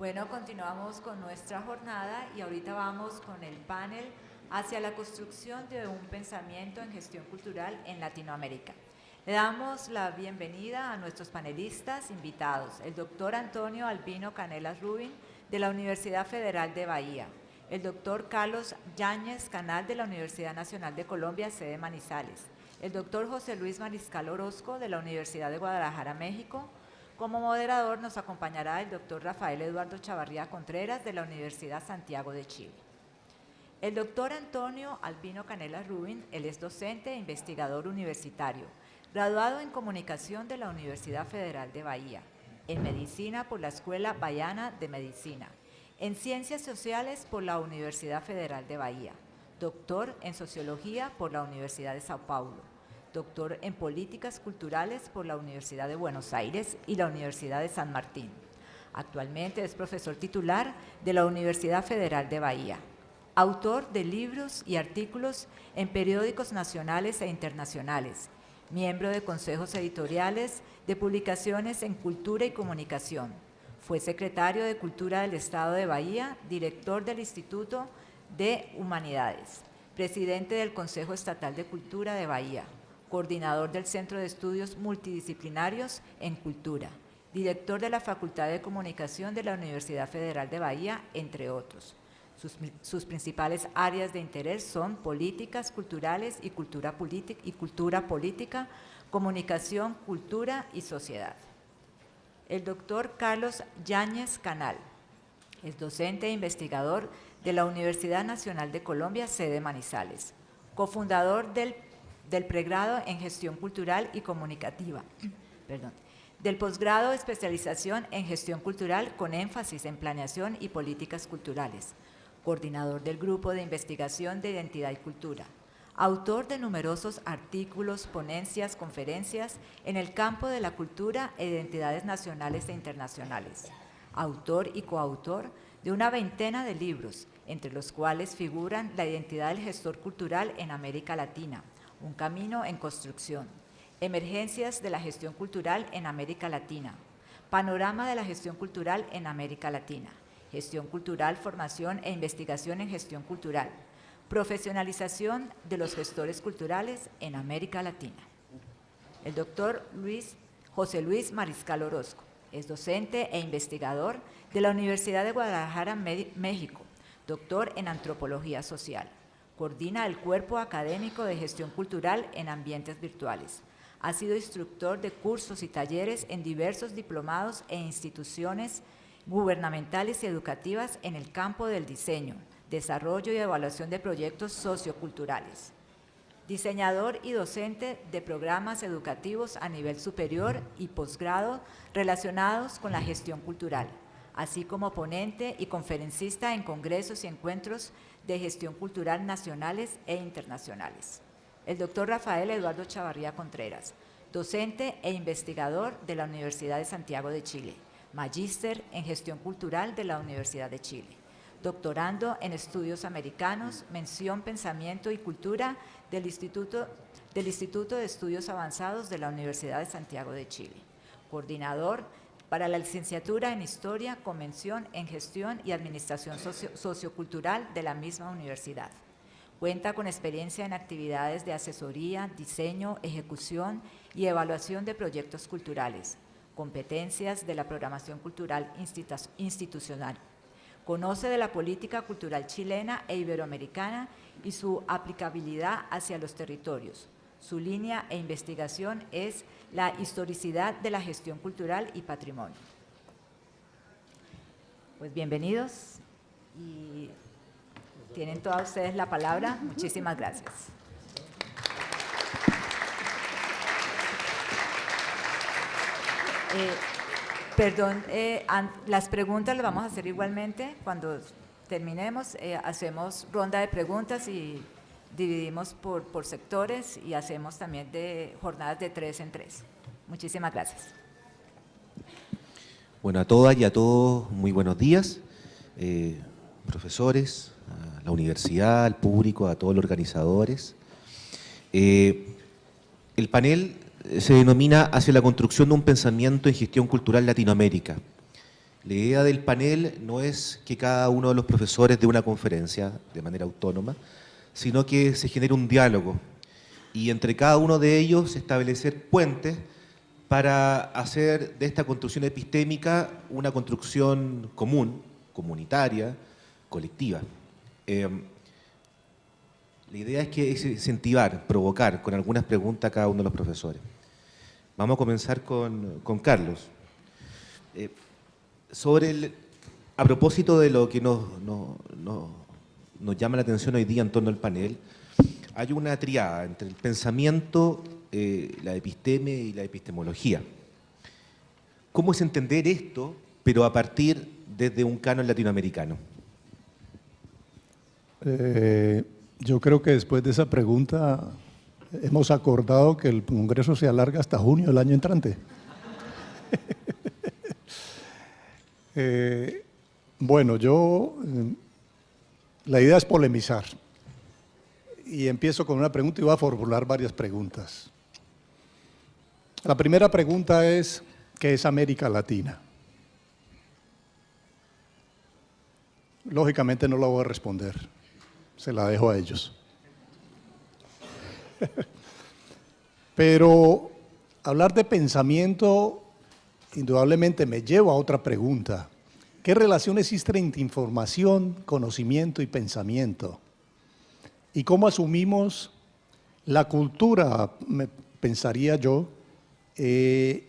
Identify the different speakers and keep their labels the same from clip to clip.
Speaker 1: Bueno, continuamos con nuestra jornada y ahorita vamos con el panel hacia la construcción de un pensamiento en gestión cultural en Latinoamérica. Le damos la bienvenida a nuestros panelistas invitados, el doctor Antonio Albino Canelas Rubin, de la Universidad Federal de Bahía, el doctor Carlos Yáñez Canal, de la Universidad Nacional de Colombia, sede Manizales, el doctor José Luis Mariscal Orozco, de la Universidad de Guadalajara, México, como moderador nos acompañará el doctor Rafael Eduardo Chavarría Contreras de la Universidad Santiago de Chile. El doctor Antonio Albino Canela Rubin, él es docente e investigador universitario, graduado en Comunicación de la Universidad Federal de Bahía, en Medicina por la Escuela Bayana de Medicina, en Ciencias Sociales por la Universidad Federal de Bahía, doctor en Sociología por la Universidad de Sao Paulo, doctor en Políticas Culturales por la Universidad de Buenos Aires y la Universidad de San Martín. Actualmente es profesor titular de la Universidad Federal de Bahía, autor de libros y artículos en periódicos nacionales e internacionales, miembro de consejos editoriales de publicaciones en Cultura y Comunicación. Fue secretario de Cultura del Estado de Bahía, director del Instituto de Humanidades, presidente del Consejo Estatal de Cultura de Bahía, coordinador del Centro de Estudios Multidisciplinarios en Cultura, director de la Facultad de Comunicación de la Universidad Federal de Bahía, entre otros. Sus, principales áreas de interés son políticas culturales y cultura, y cultura política, comunicación, cultura y sociedad. El doctor Carlos Yáñez Canal es docente e investigador de la Universidad Nacional de Colombia, sede Manizales, cofundador del del pregrado en gestión cultural y comunicativa, del posgrado especialización en gestión cultural con énfasis en planeación y políticas culturales, coordinador del grupo de investigación de identidad y cultura, autor de numerosos artículos, ponencias, conferencias en el campo de la cultura e identidades nacionales e internacionales, autor y coautor de una veintena de libros, entre los cuales figuran la identidad del gestor cultural en América Latina, un camino en construcción, emergencias de la gestión cultural en América Latina, panorama de la gestión cultural en América Latina, gestión cultural, formación e investigación en gestión cultural, profesionalización de los gestores culturales en América Latina. El doctor Luis, José Luis Mariscal Orozco. Es docente e investigador de la Universidad de Guadalajara, México, doctor en antropología social Coordina el Cuerpo Académico de Gestión Cultural en Ambientes Virtuales. Ha sido instructor de cursos y talleres en diversos diplomados e instituciones gubernamentales y educativas en el campo del diseño, desarrollo y evaluación de proyectos socioculturales. Diseñador y docente de programas educativos a nivel superior y posgrado relacionados con la gestión cultural, así como ponente y conferencista en congresos y encuentros de Gestión Cultural nacionales e internacionales. El doctor Rafael Eduardo Chavarría Contreras, docente e investigador de la Universidad de Santiago de Chile, magíster en Gestión Cultural de la Universidad de Chile, doctorando en Estudios Americanos, mención Pensamiento y Cultura del Instituto, del Instituto de Estudios Avanzados de la Universidad de Santiago de Chile, coordinador para la licenciatura en Historia, Convención en Gestión y Administración Sociocultural de la misma universidad. Cuenta con experiencia en actividades de asesoría, diseño, ejecución y evaluación de proyectos culturales, competencias de la programación cultural institucional. Conoce de la política cultural chilena e iberoamericana y su aplicabilidad hacia los territorios. Su línea e investigación es la historicidad de la gestión cultural y patrimonio. Pues bienvenidos y tienen todas ustedes la palabra. Muchísimas gracias. Eh, perdón, eh, las preguntas las vamos a hacer igualmente. Cuando terminemos, eh, hacemos ronda de preguntas y dividimos por, por sectores y hacemos también de jornadas de tres en tres. Muchísimas gracias.
Speaker 2: Bueno, a todas y a todos muy buenos días, eh, profesores, a la universidad, al público, a todos los organizadores. Eh, el panel se denomina hacia la construcción de un pensamiento en gestión cultural Latinoamérica. La idea del panel no es que cada uno de los profesores dé una conferencia de manera autónoma, sino que se genere un diálogo y entre cada uno de ellos establecer puentes para hacer de esta construcción epistémica una construcción común, comunitaria, colectiva. Em, la idea es que incentivar, provocar con algunas preguntas a cada uno de los profesores. Vamos a comenzar con, Carlos. Eh, sobre el, a propósito de lo que nos, nos llama la atención hoy día en torno al panel, hay una triada entre el pensamiento, eh, la episteme y la epistemología. ¿Cómo es entender esto, pero a partir desde un canon latinoamericano?
Speaker 3: Eh, yo creo que después de esa pregunta hemos acordado que el Congreso se alarga hasta junio del año entrante. Eh, bueno, yo, la idea es polemizar. Y empiezo con una pregunta y voy a formular varias preguntas. La primera pregunta es, ¿qué es América Latina? Lógicamente no la voy a responder, se la dejo a ellos. Pero hablar de pensamiento indudablemente me lleva a otra pregunta. ¿Qué relación existe entre información, conocimiento y pensamiento? ¿Y cómo asumimos la cultura, pensaría yo, eh,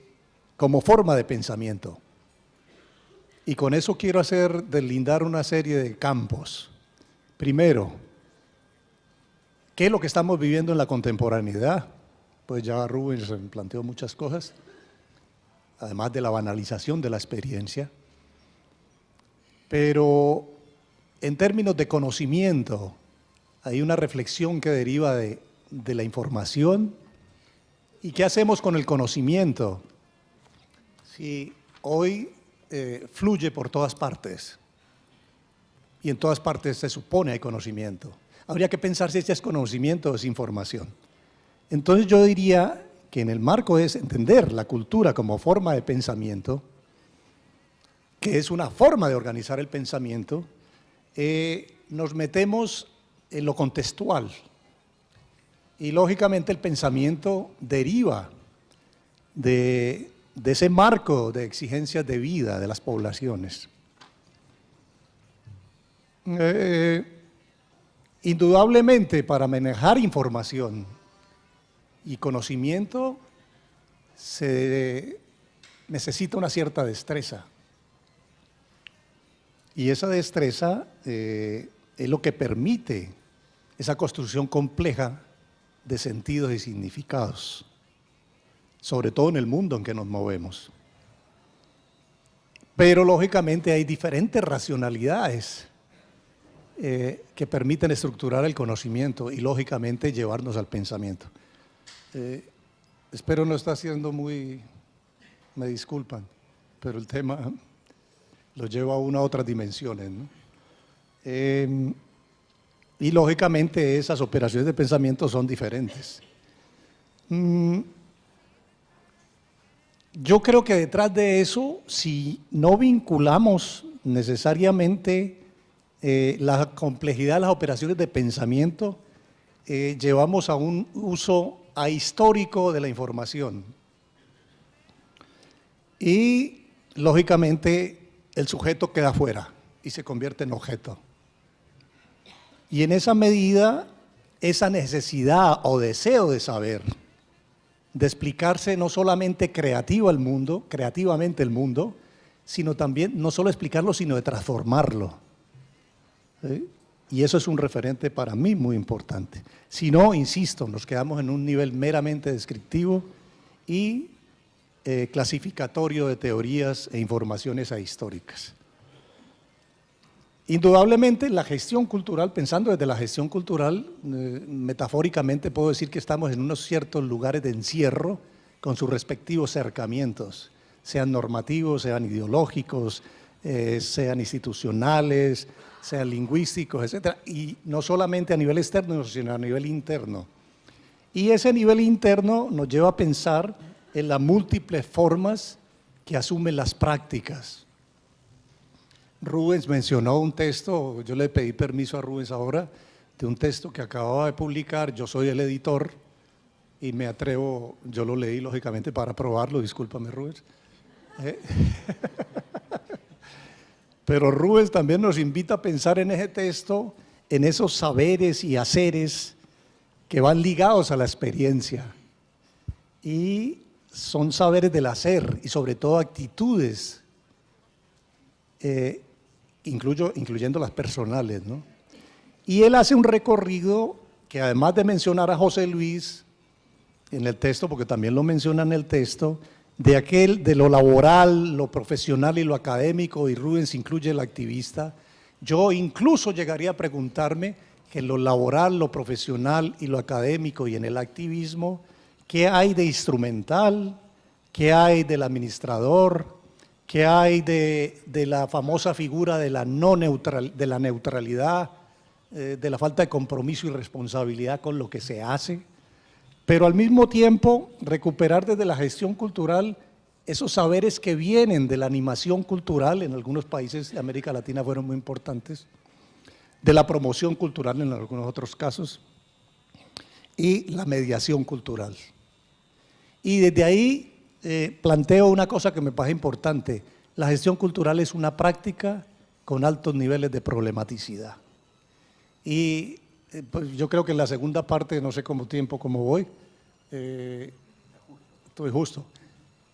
Speaker 3: como forma de pensamiento? Y con eso quiero hacer deslindar una serie de campos. Primero, ¿qué es lo que estamos viviendo en la contemporaneidad? Pues ya Rubens planteó muchas cosas, además de la banalización de la experiencia. Pero en términos de conocimiento, hay una reflexión que deriva de, la información y qué hacemos con el conocimiento. Si hoy eh, fluye por todas partes y en todas partes se supone hay conocimiento, habría que pensar si este es conocimiento o es información. Entonces yo diría que en el marco es entender la cultura como forma de pensamiento, que es una forma de organizar el pensamiento, eh, nos metemos en lo contextual. Y lógicamente el pensamiento deriva de, ese marco de exigencias de vida de las poblaciones. Eh, indudablemente para manejar información y conocimiento se necesita una cierta destreza. Y esa destreza eh, es lo que permite esa construcción compleja de sentidos y significados, sobre todo en el mundo en que nos movemos. Pero lógicamente hay diferentes racionalidades eh, que permiten estructurar el conocimiento y lógicamente llevarnos al pensamiento. Eh, espero no está siendo muy, me disculpan, pero el tema lo lleva a una otras dimensiones. Em, y lógicamente esas operaciones de pensamiento son diferentes. Mm, yo creo que detrás de eso, si no vinculamos necesariamente eh, la complejidad de las operaciones de pensamiento, eh, llevamos a un uso ahistórico de la información. Y, lógicamente, el sujeto queda fuera y se convierte en objeto. Y en esa medida, esa necesidad o deseo de saber, de explicarse no solamente creativo el mundo, creativamente el mundo, sino también, no solo explicarlo, sino de transformarlo. Y eso es un referente para mí muy importante. Si no, insisto, nos quedamos en un nivel meramente descriptivo y eh, clasificatorio de teorías e informaciones ahistóricas. Indudablemente la gestión cultural, pensando desde la gestión cultural, eh, metafóricamente puedo decir que estamos en unos ciertos lugares de encierro con sus respectivos cercamientos, sean normativos, sean ideológicos, eh, sean institucionales, sean lingüísticos, etc. Y no solamente a nivel externo, sino a nivel interno. Y ese nivel interno nos lleva a pensar en las múltiples formas que asumen las prácticas. Rubens mencionó un texto, yo le pedí permiso a Rubens ahora, de un texto que acababa de publicar, yo soy el editor y me atrevo, yo lo leí lógicamente para probarlo, discúlpame Rubens. Eh, pero Rubens también nos invita a pensar en ese texto, en esos saberes y haceres que van ligados a la experiencia. Y son saberes del hacer y sobre todo actitudes, eh, incluyendo las personales. ¿no? Y él hace un recorrido que además de mencionar a José Luis en el texto, porque también lo menciona en el texto, de aquel, de lo laboral, lo profesional y lo académico, y Rubens incluye el activista, yo incluso llegaría a preguntarme que en lo laboral, lo profesional y lo académico y en el activismo, ¿qué hay de instrumental? ¿Qué hay del administrador? ¿Qué hay de, la famosa figura de la, no neutral, de la neutralidad, eh, de la falta de compromiso y responsabilidad con lo que se hace? pero al mismo tiempo recuperar desde la gestión cultural esos saberes que vienen de la animación cultural, en algunos países de América Latina fueron muy importantes, de la promoción cultural en algunos otros casos, y la mediación cultural. Y desde ahí eh, planteo una cosa que me parece importante, la gestión cultural es una práctica con altos niveles de problematicidad. Y eh, pues yo creo que en la segunda parte, no sé cómo tiempo, cómo voy, eh, estoy justo.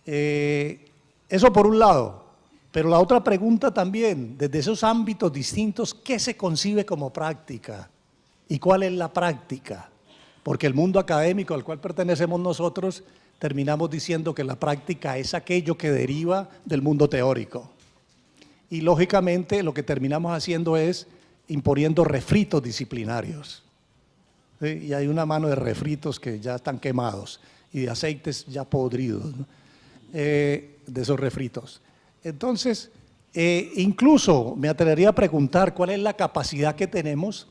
Speaker 3: Eh, eso por un lado, pero la otra pregunta también, desde esos ámbitos distintos, ¿qué se concibe como práctica? ¿Y cuál es la práctica? Porque el mundo académico al cual pertenecemos nosotros, terminamos diciendo que la práctica es aquello que deriva del mundo teórico. Y lógicamente lo que terminamos haciendo es imponiendo refritos disciplinarios y hay una mano de refritos que ya están quemados y de aceites ya podridos, eh, de esos refritos. Entonces, eh, incluso me atrevería a preguntar cuál es la capacidad que tenemos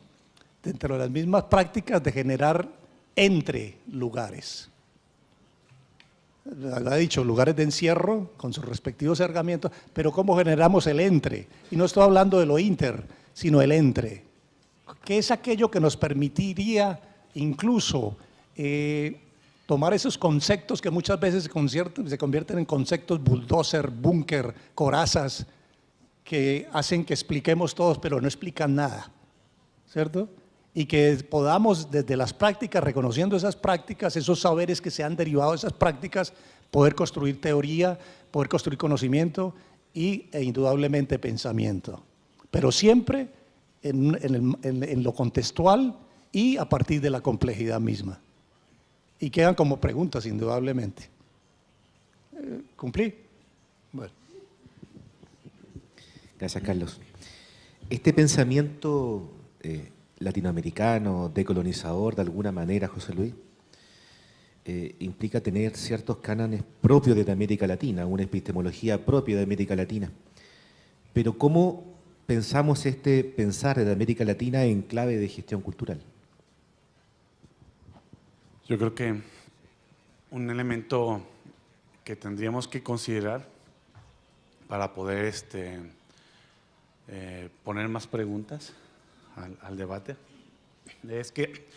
Speaker 3: dentro de las mismas prácticas de generar entre lugares. Ha dicho, lugares de encierro con sus respectivos herramientas, pero ¿cómo generamos el entre? Y no estoy hablando de lo inter, sino el entre que es aquello que nos permitiría incluso eh, tomar esos conceptos que muchas veces se, se convierten en conceptos bulldozer, búnker, corazas, que hacen que expliquemos todos, pero no explican nada, ¿cierto? Y que podamos desde las prácticas, reconociendo esas prácticas, esos saberes que se han derivado de esas prácticas, poder construir teoría, poder construir conocimiento y, e indudablemente pensamiento. Pero siempre en, lo contextual y a partir de la complejidad misma. Y quedan como preguntas, indudablemente. Eh, ¿Cumplí? Bueno.
Speaker 2: Gracias, Carlos. Este pensamiento eh, latinoamericano, decolonizador, de alguna manera, José Luis, eh, implica tener ciertos cánones propios de América Latina, una epistemología propia de América Latina. Pero ¿cómo pensamos este pensar de América Latina en clave de gestión cultural?
Speaker 4: Yo creo que un elemento que tendríamos que considerar para poder este, eh, poner más preguntas al, debate es que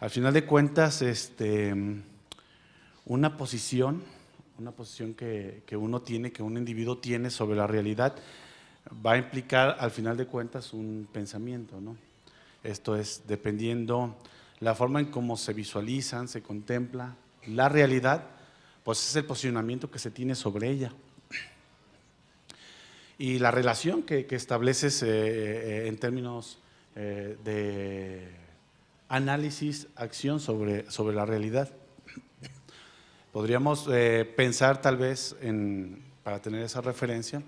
Speaker 4: al final de cuentas este, una posición, una posición que, que uno tiene, que un individuo tiene sobre la realidad, va a implicar al final de cuentas un pensamiento, ¿no? Esto es, dependiendo la forma en cómo se visualizan, se contempla la realidad, pues es el posicionamiento que se tiene sobre ella. Y la relación que, estableces eh, eh, en términos eh, de análisis, acción sobre, sobre la realidad. Podríamos pensar tal vez, en, para tener esa referencia,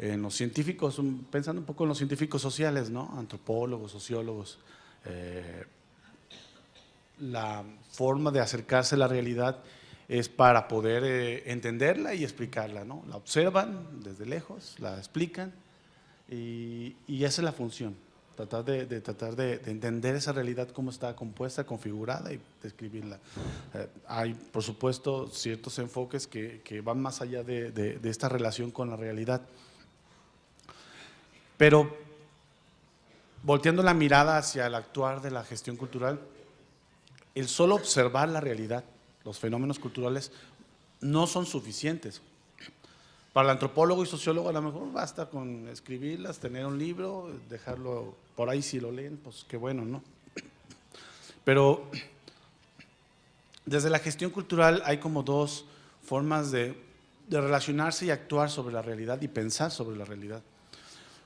Speaker 4: en los científicos, pensando un poco en los científicos sociales, ¿no? antropólogos, sociólogos, eh, la forma de acercarse a la realidad es para poder eh, entenderla y explicarla, ¿no? La observan desde lejos, la explican y, esa es la función. Tratar de, tratar de, de entender esa realidad, cómo está compuesta, configurada y describirla. Eh, hay, por supuesto, ciertos enfoques que, van más allá de, de- de esta relación con la realidad. Pero volteando la mirada hacia el actuar de la gestión cultural, el solo observar la realidad, los fenómenos culturales, no son suficientes. Para el antropólogo y sociólogo a lo mejor basta con escribirlas, tener un libro, dejarlo por ahí si lo leen, pues qué bueno, ¿no? Pero desde la gestión cultural hay como dos formas de, relacionarse y actuar sobre la realidad y pensar sobre la realidad.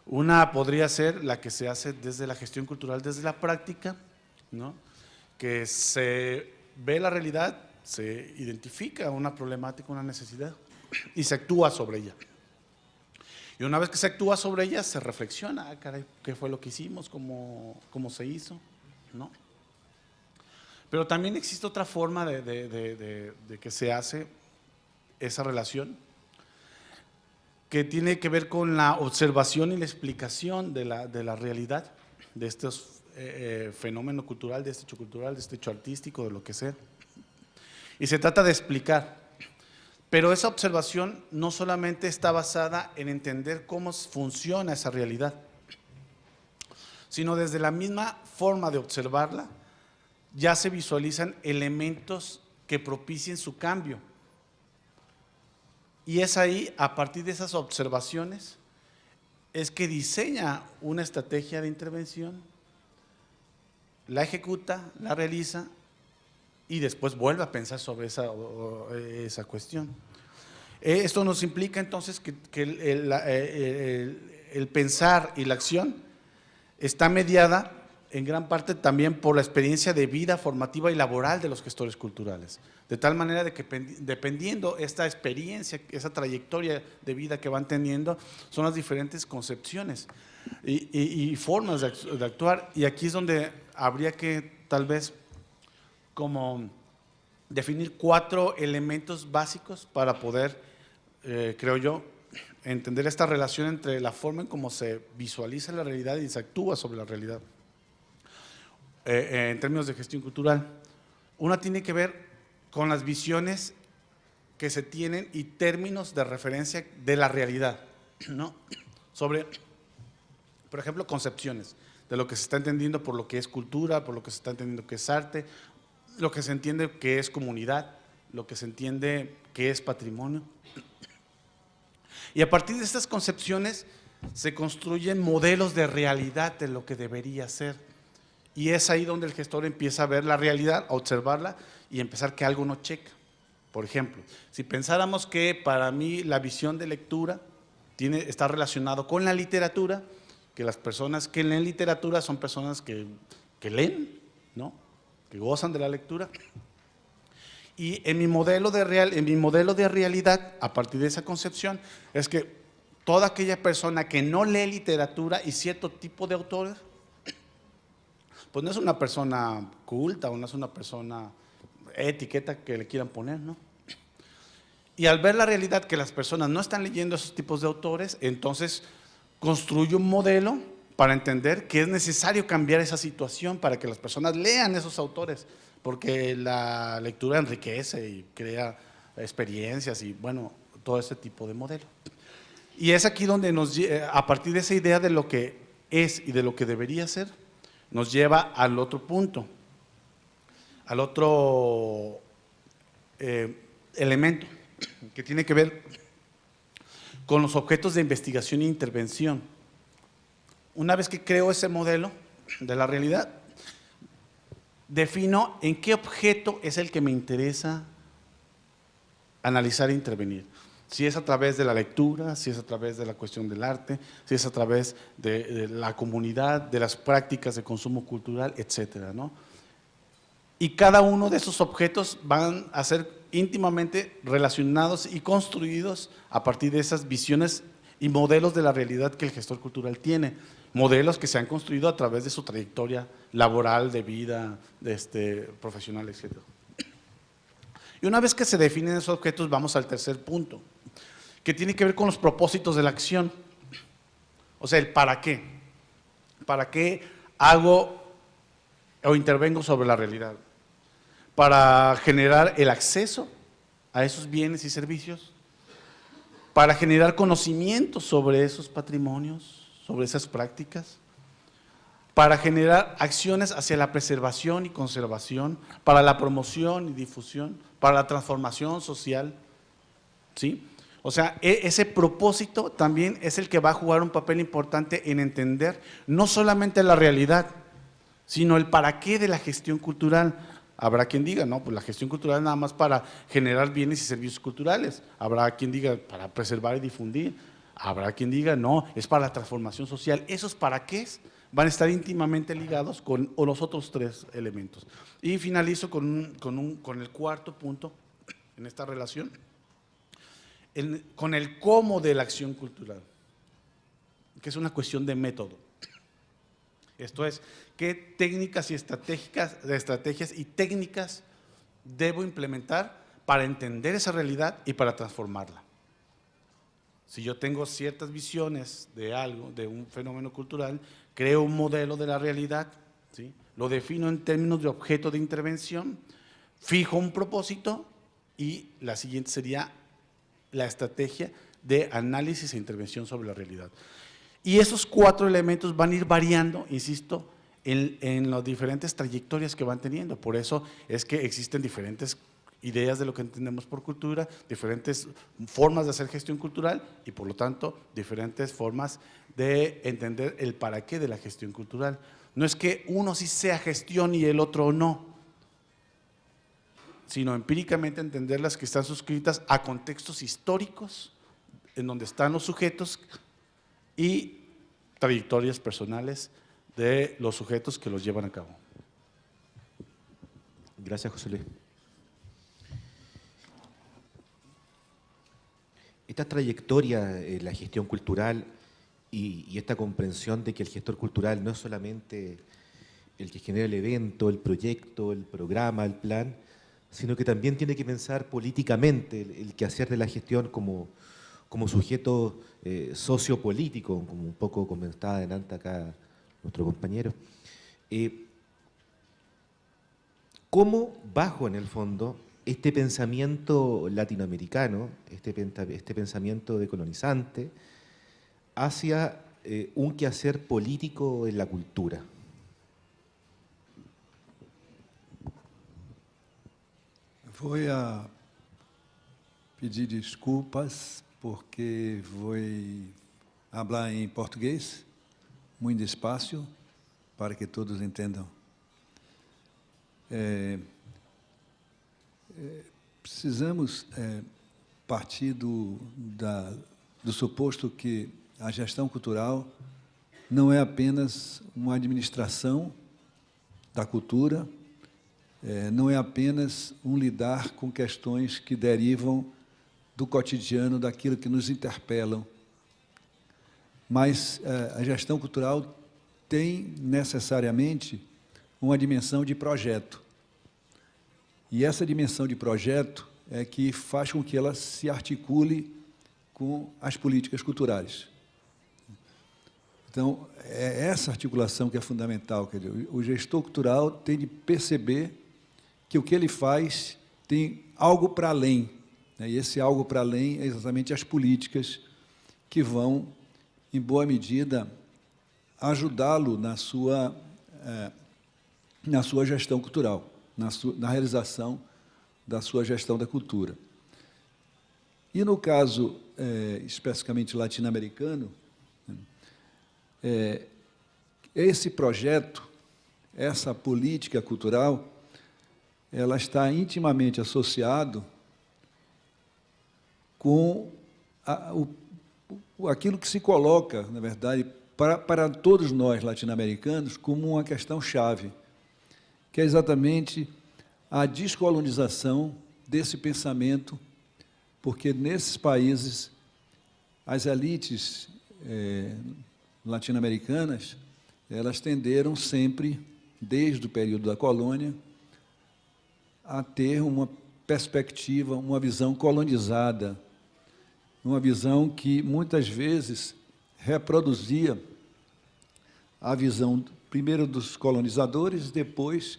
Speaker 4: Una podría ser la que se hace desde la gestión cultural, desde la práctica, ¿no? que se ve la realidad, se identifica una problemática, una necesidad y se actúa sobre ella. Y una vez que se actúa sobre ella, se reflexiona, ah, ¿qué fue lo que hicimos? ¿Cómo, cómo se hizo? ¿No? Pero también existe otra forma de, de- de- que se hace esa relación, que tiene que ver con la observación y la explicación de la, la realidad, de eh, fenómeno cultural, de este hecho cultural, de este hecho artístico, de lo que sea. Y se trata de explicar. Pero esa observación no solamente está basada en entender cómo funciona esa realidad, sino desde la misma forma de observarla, ya se visualizan elementos que propicien su cambio. Y es ahí, a partir de esas observaciones, es que diseña una estrategia de intervención, la ejecuta, la realiza y después vuelve a pensar sobre esa, esa cuestión. Eh, Esto nos implica entonces que, eh, el- pensar y la acción está mediada en gran parte también por la experiencia de vida formativa y laboral de los gestores culturales. De tal manera de que pendi- dependiendo esta experiencia, esa trayectoria de vida que van teniendo, son las diferentes concepciones y, formas de actuar. Y aquí es donde habría que tal vez como definir cuatro elementos básicos para poder, eh, creo yo, entender esta relación entre la forma en cómo se visualiza la realidad y se actúa sobre la realidad. Eh, eh, en términos de gestión cultural. Una tiene que ver con las visiones que se tienen y términos de referencia de la realidad, ¿no? Sobre, por ejemplo, concepciones de lo que se está entendiendo por lo que es cultura, por lo que se está entendiendo que es arte, lo que se entiende que es comunidad, lo que se entiende que es patrimonio. Y a partir de estas concepciones se construyen modelos de realidad de lo que debería ser. Y es ahí donde el gestor empieza a ver la realidad, a observarla y empezar que algo no checa. Por ejemplo, si pensáramos que para mí la visión de lectura tiene, está relacionado con la literatura, que las personas que leen literatura son personas que, que leen, ¿no? Que gozan de la lectura. Y en mi, modelo de real, en mi modelo de realidad, a partir de esa concepción, es que toda aquella persona que no lee literatura y cierto tipo de autores, pues no es una persona culta o no es una persona etiqueta que le quieran poner, ¿no? Y al ver la realidad que las personas no están leyendo esos tipos de autores, entonces construye un modelo para entender que es necesario cambiar esa situación para que las personas lean esos autores, porque la lectura enriquece y crea experiencias y bueno, todo ese tipo de modelo. Y es aquí donde nos, a partir de esa idea de lo que es y de lo que debería ser, nos lleva al otro punto, al otro eh, elemento que tiene que ver con los objetos de investigación e intervención. Una vez que creo ese modelo de la realidad, defino en qué objeto es el que me interesa analizar e intervenir. Si es a través de la lectura, si es a través de la cuestión del arte, si es a través de, la comunidad, de las prácticas de consumo cultural, etcétera, ¿no? Y cada uno de esos objetos van a ser íntimamente relacionados y construidos a partir de esas visiones y modelos de la realidad que el gestor cultural tiene. Modelos que se han construido a través de su trayectoria laboral, de vida, de este, profesional, etcétera. Y una vez que se definen esos objetos, vamos al tercer punto, que tiene que ver con los propósitos de la acción. O sea, el para qué. ¿Para qué hago o intervengo sobre la realidad? Para generar el acceso a esos bienes y servicios, para generar conocimiento sobre esos patrimonios, sobre esas prácticas, para generar acciones hacia la preservación y conservación, para la promoción y difusión, para la transformación social, ¿sí? O sea, e, ese propósito también es el que va a jugar un papel importante en entender no solamente la realidad, sino el para qué de la gestión cultural. Habrá quien diga, no, pues la gestión cultural es nada más para generar bienes y servicios culturales. Habrá quien diga, para preservar y difundir. Habrá quien diga, no, es para la transformación social. ¿Esos para qué van a estar íntimamente ligados con los otros tres elementos. Y finalizo con, con el cuarto punto en esta relación, con el cómo de la acción cultural, que es una cuestión de método. Esto es, qué técnicas y estratégicas, estrategias y técnicas debo implementar para entender esa realidad y para transformarla. Si yo tengo ciertas visiones de algo, de un fenómeno cultural, creo un modelo de la realidad, ¿sí? lo defino en términos de objeto de intervención, fijo un propósito y la siguiente sería la estrategia de análisis e intervención sobre la realidad. Y esos cuatro elementos van a ir variando, insisto, en, las diferentes trayectorias que van teniendo. Por eso es que existen diferentes ideas de lo que entendemos por cultura, diferentes formas de hacer gestión cultural y por lo tanto diferentes formas de entender el para qué de la gestión cultural. No es que uno sí sea gestión y el otro no, sino empíricamente entender las que están suscritas a contextos históricos en donde están los sujetos y trayectorias personales de los sujetos que los llevan a cabo.
Speaker 2: Gracias, José Luis. Esta trayectoria en la gestión cultural y, y, esta comprensión de que el gestor cultural no es solamente el que genera el evento, el proyecto, el programa, el plan, sino que también tiene que pensar políticamente el, el quehacer de la gestión como, como sujeto eh, sociopolítico, como un poco comentaba adelante acá nuestro compañero. Eh, ¿Cómo bajo en el fondo este pensamiento latinoamericano, este, este pensamiento decolonizante, hacia eh, un quehacer político en la cultura?
Speaker 5: Voy a pedir desculpas porque vou falar em português, muito despacio, para que todos entendam. É, precisamos é, partir do, da, do suposto que a gestão cultural não é apenas uma administração da cultura, é, não é apenas um lidar com questões que derivam do cotidiano, daquilo que nos interpelam. Mas é, a gestão cultural tem necessariamente uma dimensão de projeto. E essa dimensão de projeto é que faz com que ela se articule com as políticas culturais. Então, é essa articulação que é fundamental. Quer dizer, o gestor cultural tem de perceber que o que ele faz tem algo para além. Né? E esse algo para além é exatamente as políticas que vão, em boa medida, ajudá-lo na sua, é, na sua gestão cultural, na, sua, na realização da sua gestão da cultura. E no caso é, especificamente latino-americano, é, esse projeto, essa política cultural, ela está intimamente associado com a, o, aquilo que se coloca, na verdade, para, para todos nós latino-americanos como uma questão chave, que é exatamente a descolonização desse pensamento, porque nesses países as elites é, latino-americanas elas tenderam sempre, desde o período da colônia, a ter uma perspectiva, uma visão colonizada, uma visão que muitas vezes reproduzia a visão, primeiro dos colonizadores, depois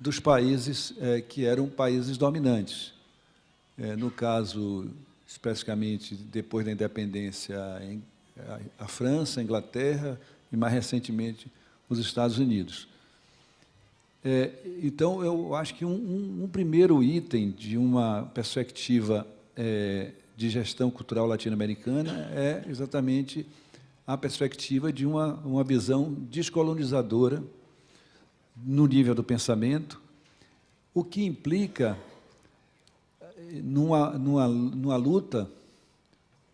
Speaker 5: dos países eh, que eram países dominantes. Eh, no caso, especificamente, depois da independência, a, a França, a Inglaterra e, mais recentemente, os Estados Unidos. É, então, eu acho que um, um, um, primeiro item de uma perspectiva é, de gestão cultural latino-americana é exatamente a perspectiva de uma, uma visão descolonizadora no nível do pensamento, o que implica numa, numa, numa luta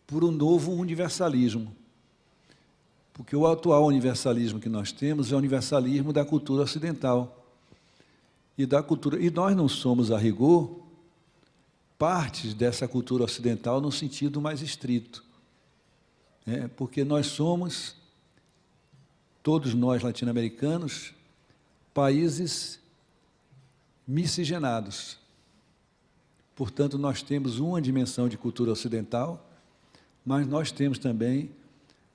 Speaker 5: por um novo universalismo. Porque o atual universalismo que nós temos é o universalismo da cultura ocidental e da cultura. E nós não somos, a rigor, partes dessa cultura ocidental no sentido mais estrito. É, porque nós somos, todos nós latino-americanos, países miscigenados. Portanto, nós temos uma dimensão de cultura ocidental, mas nós temos também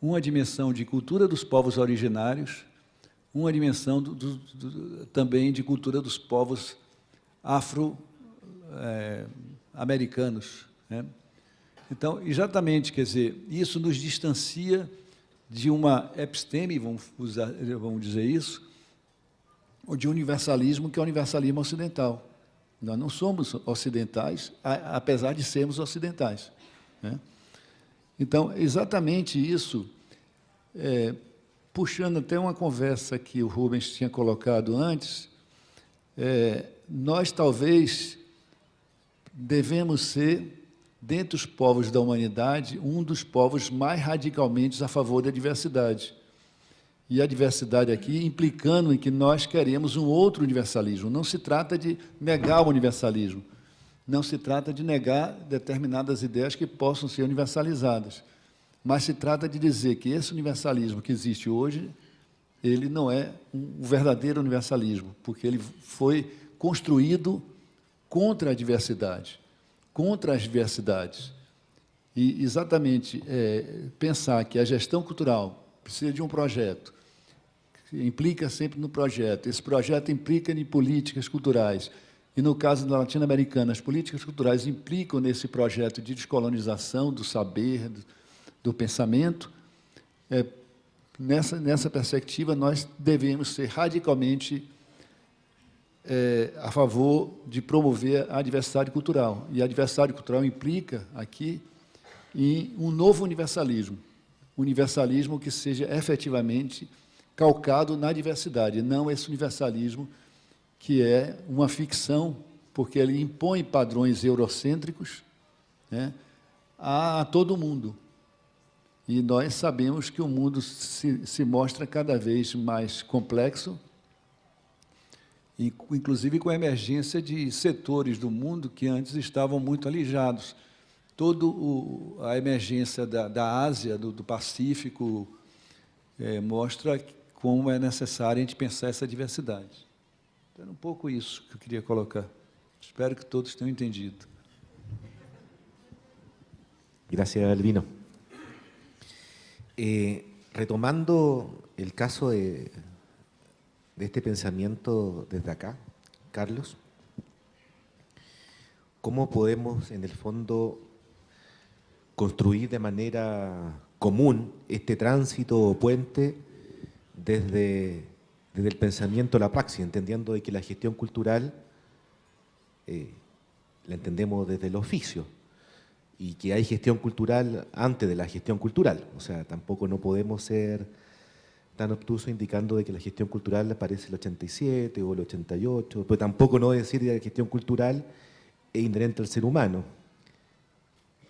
Speaker 5: uma dimensão de cultura dos povos originários uma dimensão do, do, do, também de cultura dos povos afro-americanos. É, né? Então, exatamente, quer dizer, isso nos distancia de uma episteme, vamos, usar, vamos dizer isso, ou de universalismo, que é o universalismo ocidental. Nós não somos ocidentais, apesar de sermos ocidentais. Né? Então, exatamente isso é, puxando até uma conversa que o Rubens tinha colocado antes, é, nós talvez devemos ser, dentre os povos da humanidade, um dos povos mais radicalmente a favor da diversidade. E a diversidade aqui implicando em que nós queremos um outro universalismo. Não se trata de negar o universalismo, não se trata de negar determinadas ideias que possam ser universalizadas. Mas se trata de dizer que esse universalismo que existe hoje, ele não é um verdadeiro universalismo, porque ele foi construído contra a diversidade, contra as diversidades. E exatamente é, pensar que a gestão cultural precisa de um projeto, implica sempre no projeto, esse projeto implica em políticas culturais, e no caso da latino-americana, as políticas culturais implicam nesse projeto de descolonização do saber, do pensamento, é, nessa, nessa perspectiva, nós devemos ser radicalmente é, a favor de promover a diversidade cultural. E a diversidade cultural implica, aqui, em um novo universalismo, universalismo que seja efetivamente calcado na diversidade, não esse universalismo que é uma ficção, porque ele impõe padrões eurocêntricos né, a todo mundo. E nós sabemos que o mundo se, se mostra cada vez mais complexo, inclusive com a emergência de setores do mundo que antes estavam muito alijados. Toda a emergência da, da Ásia, do, do Pacífico, é, mostra como é necessário a gente pensar essa diversidade. Então, era um pouco isso que eu queria colocar. Espero que todos tenham entendido.
Speaker 2: Gracias, Albino. Eh, retomando el caso de, este pensamiento desde acá, Carlos, ¿cómo podemos en el fondo construir de manera común este tránsito o puente desde, desde el pensamiento a la praxis, entendiendo de que la gestión cultural eh, la entendemos desde el oficio, y que hay gestión cultural antes de la gestión cultural. O sea, tampoco no podemos ser tan obtusos indicando de que la gestión cultural aparece el 87 o el 88, pero tampoco no decir que la gestión cultural es inherente al ser humano.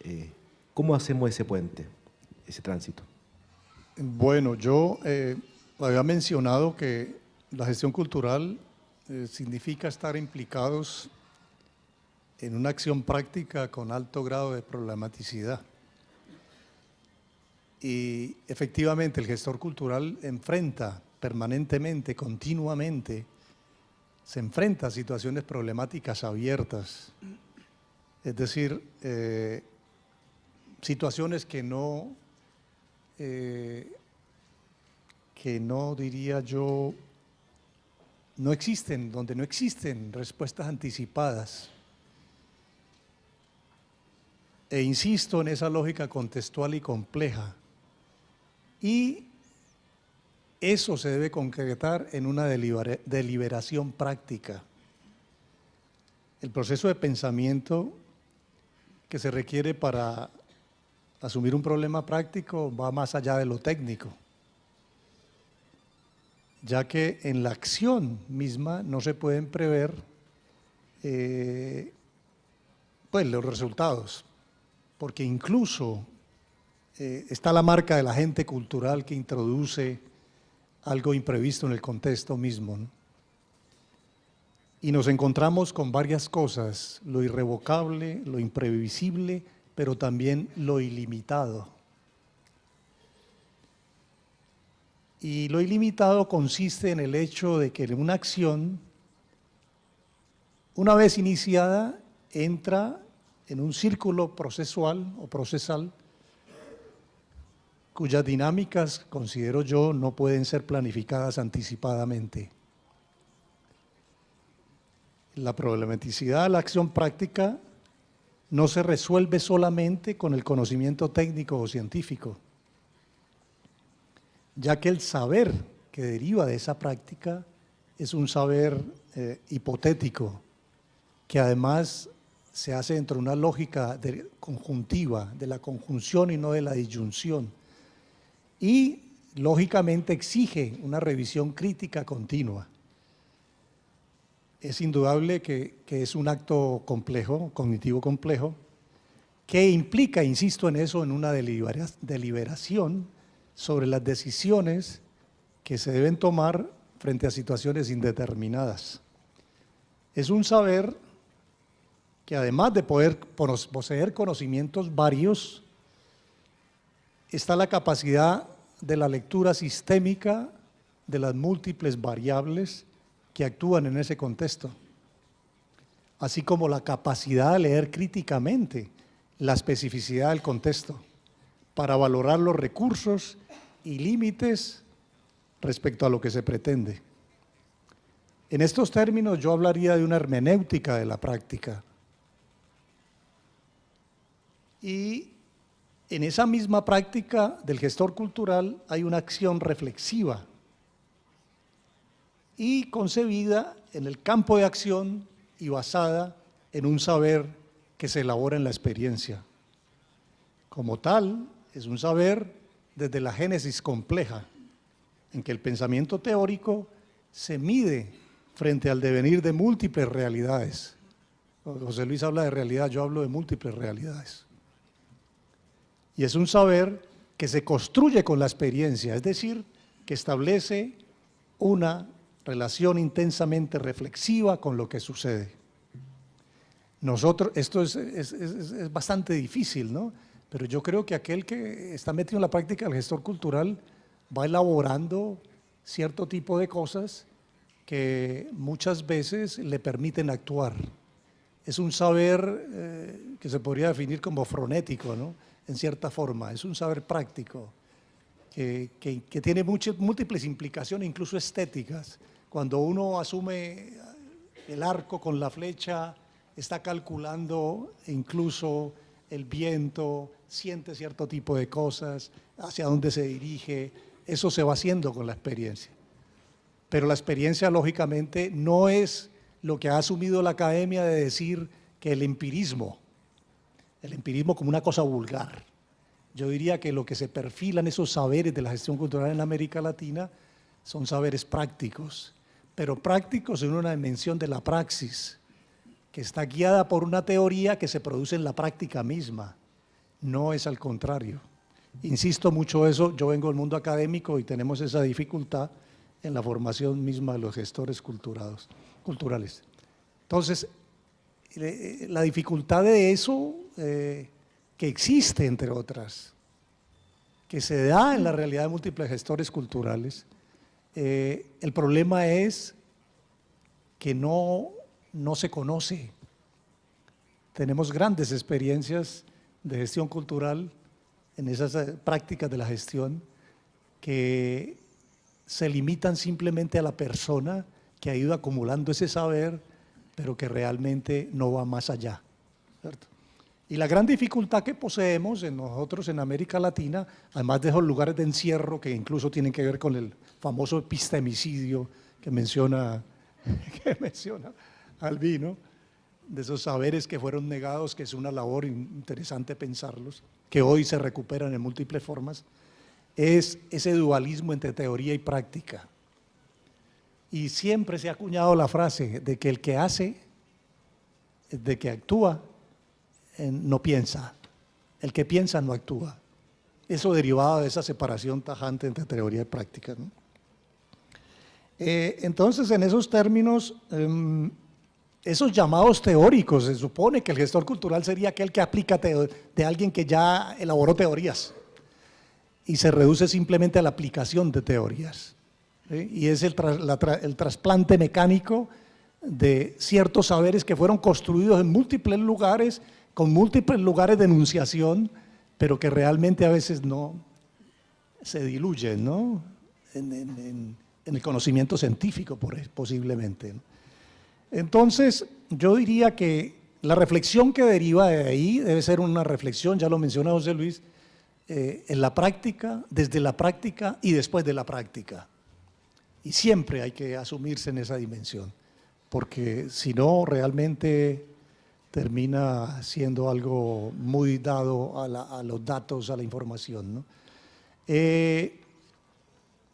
Speaker 2: Eh, ¿Cómo hacemos ese puente, ese tránsito?
Speaker 3: Bueno, yo eh, había mencionado que la gestión cultural eh, significa estar implicados en una acción práctica con alto grado de problematicidad. Y efectivamente el gestor cultural enfrenta permanentemente, continuamente, se enfrenta a situaciones problemáticas abiertas, es decir, eh, situaciones que no, eh, que no diría yo, no existen, donde no existen respuestas anticipadas. E insisto en esa lógica contextual y compleja. Y eso se debe concretar en una deliberación práctica. El proceso de pensamiento que se requiere para asumir un problema práctico va más allá de lo técnico, ya que en la acción misma no se pueden prever eh, pues, los resultados, porque incluso eh, está la marca del agente cultural que introduce algo imprevisto en el contexto mismo. Y nos encontramos con varias cosas, lo irrevocable, lo imprevisible, pero también lo ilimitado. Y lo ilimitado consiste en el hecho de que una acción, una vez iniciada, entra en un círculo procesual o procesal cuyas dinámicas, considero yo, no pueden ser planificadas anticipadamente. La problematicidad de la acción práctica no se resuelve solamente con el conocimiento técnico o científico, ya que el saber que deriva de esa práctica es un saber eh, hipotético, que además se hace dentro de una lógica conjuntiva, de la conjunción y no de la disyunción, y lógicamente exige una revisión crítica continua es indudable que, es un acto complejo, cognitivo complejo, que implica, insisto en eso, en una deliberación sobre las decisiones que se deben tomar frente a situaciones indeterminadas. Es un saber que además de poder poseer conocimientos varios, está la capacidad de la lectura sistémica de las múltiples variables que actúan en ese contexto, así como la capacidad de leer críticamente la especificidad del contexto para valorar los recursos y límites respecto a lo que se pretende. En estos términos yo hablaría de una hermenéutica de la práctica. Y en esa misma práctica del gestor cultural hay una acción reflexiva y concebida en el campo de acción y basada en un saber que se elabora en la experiencia. Como tal, es un saber desde la génesis compleja, en que el pensamiento teórico se mide frente al devenir de múltiples realidades. José Luis habla de realidad, yo hablo de múltiples realidades. Y es un saber que se construye con la experiencia, es decir, que establece una relación intensamente reflexiva con lo que sucede. Nosotros, esto es, bastante difícil, ¿no? Pero yo creo que aquel que está metido en la práctica del gestor cultural va elaborando cierto tipo de cosas que muchas veces le permiten actuar. Es un saber eh, que se podría definir como frenético, ¿no? En cierta forma, es un saber práctico que, que tiene múltiples implicaciones, incluso estéticas, cuando uno asume el arco con la flecha, está calculando incluso el viento, siente cierto tipo de cosas, hacia dónde se dirige, eso se va haciendo con la experiencia. Pero la experiencia, lógicamente, no es lo que ha asumido la academia de decir que el empirismo, el empirismo como una cosa vulgar. Yo diría que lo que se perfilan esos saberes de la gestión cultural en América Latina son saberes prácticos, pero prácticos en una dimensión de la praxis, que está guiada por una teoría que se produce en la práctica misma, no es al contrario. Insisto mucho eso, yo vengo del mundo académico y tenemos esa dificultad en la formación misma de los gestores culturales. Entonces, la dificultad de eso, eh, que existe entre otras, que se da en la realidad de múltiples gestores culturales, eh, el problema es que no, no se conoce. Tenemos grandes experiencias de gestión cultural en esas eh, prácticas de la gestión que se limitan simplemente a la persona que ha ido acumulando ese saber, pero que realmente no va más allá. ¿cierto? Y la gran dificultad que poseemos en nosotros en América Latina, además de esos lugares de encierro que incluso tienen que ver con el famoso epistemicidio que menciona, que menciona Albino, de esos saberes que fueron negados, que es una labor interesante pensarlos, que hoy se recuperan en múltiples formas, es ese dualismo entre teoría y práctica. Y siempre se ha acuñado la frase de que el que hace, de que actúa, no piensa. El que piensa no actúa. Eso derivado de esa separación tajante entre teoría y práctica. Eh, entonces, en esos términos, em, esos llamados teóricos, se supone que el gestor cultural sería aquel que aplica de alguien que ya elaboró teorías y se reduce simplemente a la aplicación de teorías. Y es el, el trasplante mecánico de ciertos saberes que fueron construidos en múltiples lugares, con múltiples lugares de enunciación, pero que realmente a veces no se diluyen ¿no? en, el conocimiento científico posiblemente. Entonces, yo diría que la reflexión que deriva de ahí debe ser una reflexión, ya lo mencionó José Luis, eh, en la práctica, desde la práctica y después de la práctica. Y siempre hay que asumirse en esa dimensión, porque si no, realmente termina siendo algo muy dado a, los datos, a la información. Eh,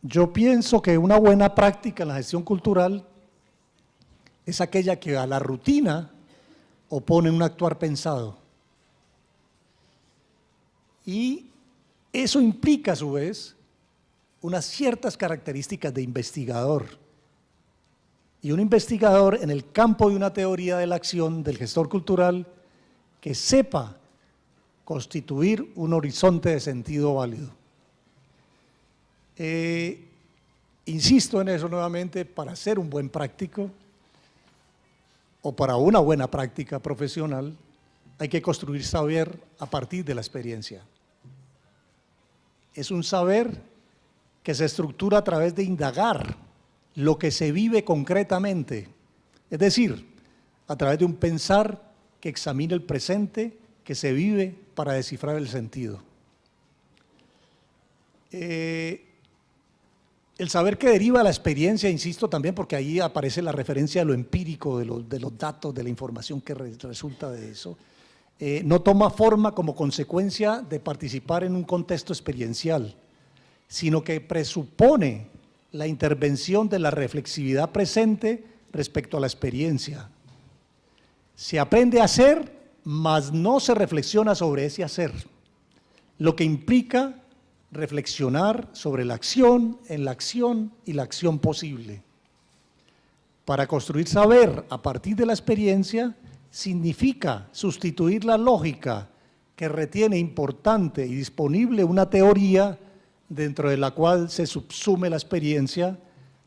Speaker 3: yo pienso que una buena práctica en la gestión cultural es aquella que a la rutina opone un actuar pensado. Y eso implica a su vez unas ciertas características de investigador. Y un investigador en el campo de una teoría de la acción del gestor cultural que sepa constituir un horizonte de sentido válido. Eh, insisto en eso nuevamente, para ser un buen práctico o para una buena práctica profesional, hay que construir saber a partir de la experiencia. Es un saber que se estructura a través de indagar lo que se vive concretamente, es decir, a través de un pensar que examina el presente que se vive para descifrar el sentido. Eh, el saber que deriva de la experiencia, insisto también, porque ahí aparece la referencia a lo empírico, de, los datos, de la información que resulta de eso, eh, no toma forma como consecuencia de participar en un contexto experiencial, sino que presupone la intervención de la reflexividad presente respecto a la experiencia. Se aprende a hacer, mas no se reflexiona sobre ese hacer, lo que implica reflexionar sobre la acción, en la acción y la acción posible. Para construir saber a partir de la experiencia, significa sustituir la lógica que retiene importante y disponible una teoría dentro de la cual se subsume la experiencia,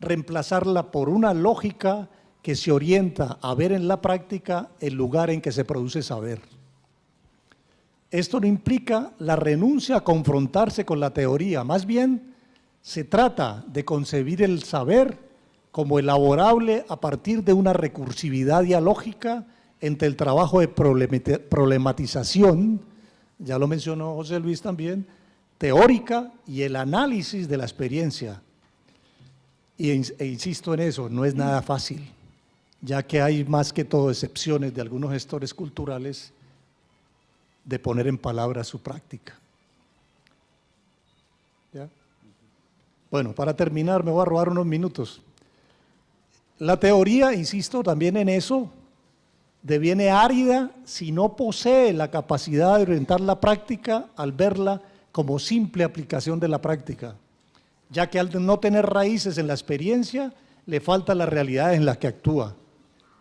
Speaker 3: reemplazarla por una lógica que se orienta a ver en la práctica el lugar en que se produce saber. Esto no implica la renuncia a confrontarse con la teoría, más bien se trata de concebir el saber como elaborable a partir de una recursividad dialógica entre el trabajo de problematización, ya lo mencionó José Luis también, teórica y el análisis de la experiencia. Y, e insisto en eso, no es nada fácil, ya que hay más que todo excepciones de algunos gestores culturales de poner en palabras su práctica. Bueno, para terminar me voy a robar unos minutos. La teoría, insisto también en eso, deviene árida si no posee la capacidad de orientar la práctica al verla como simple aplicación de la práctica, ya que al no tener raíces en la experiencia, le falta la realidad en la que actúa.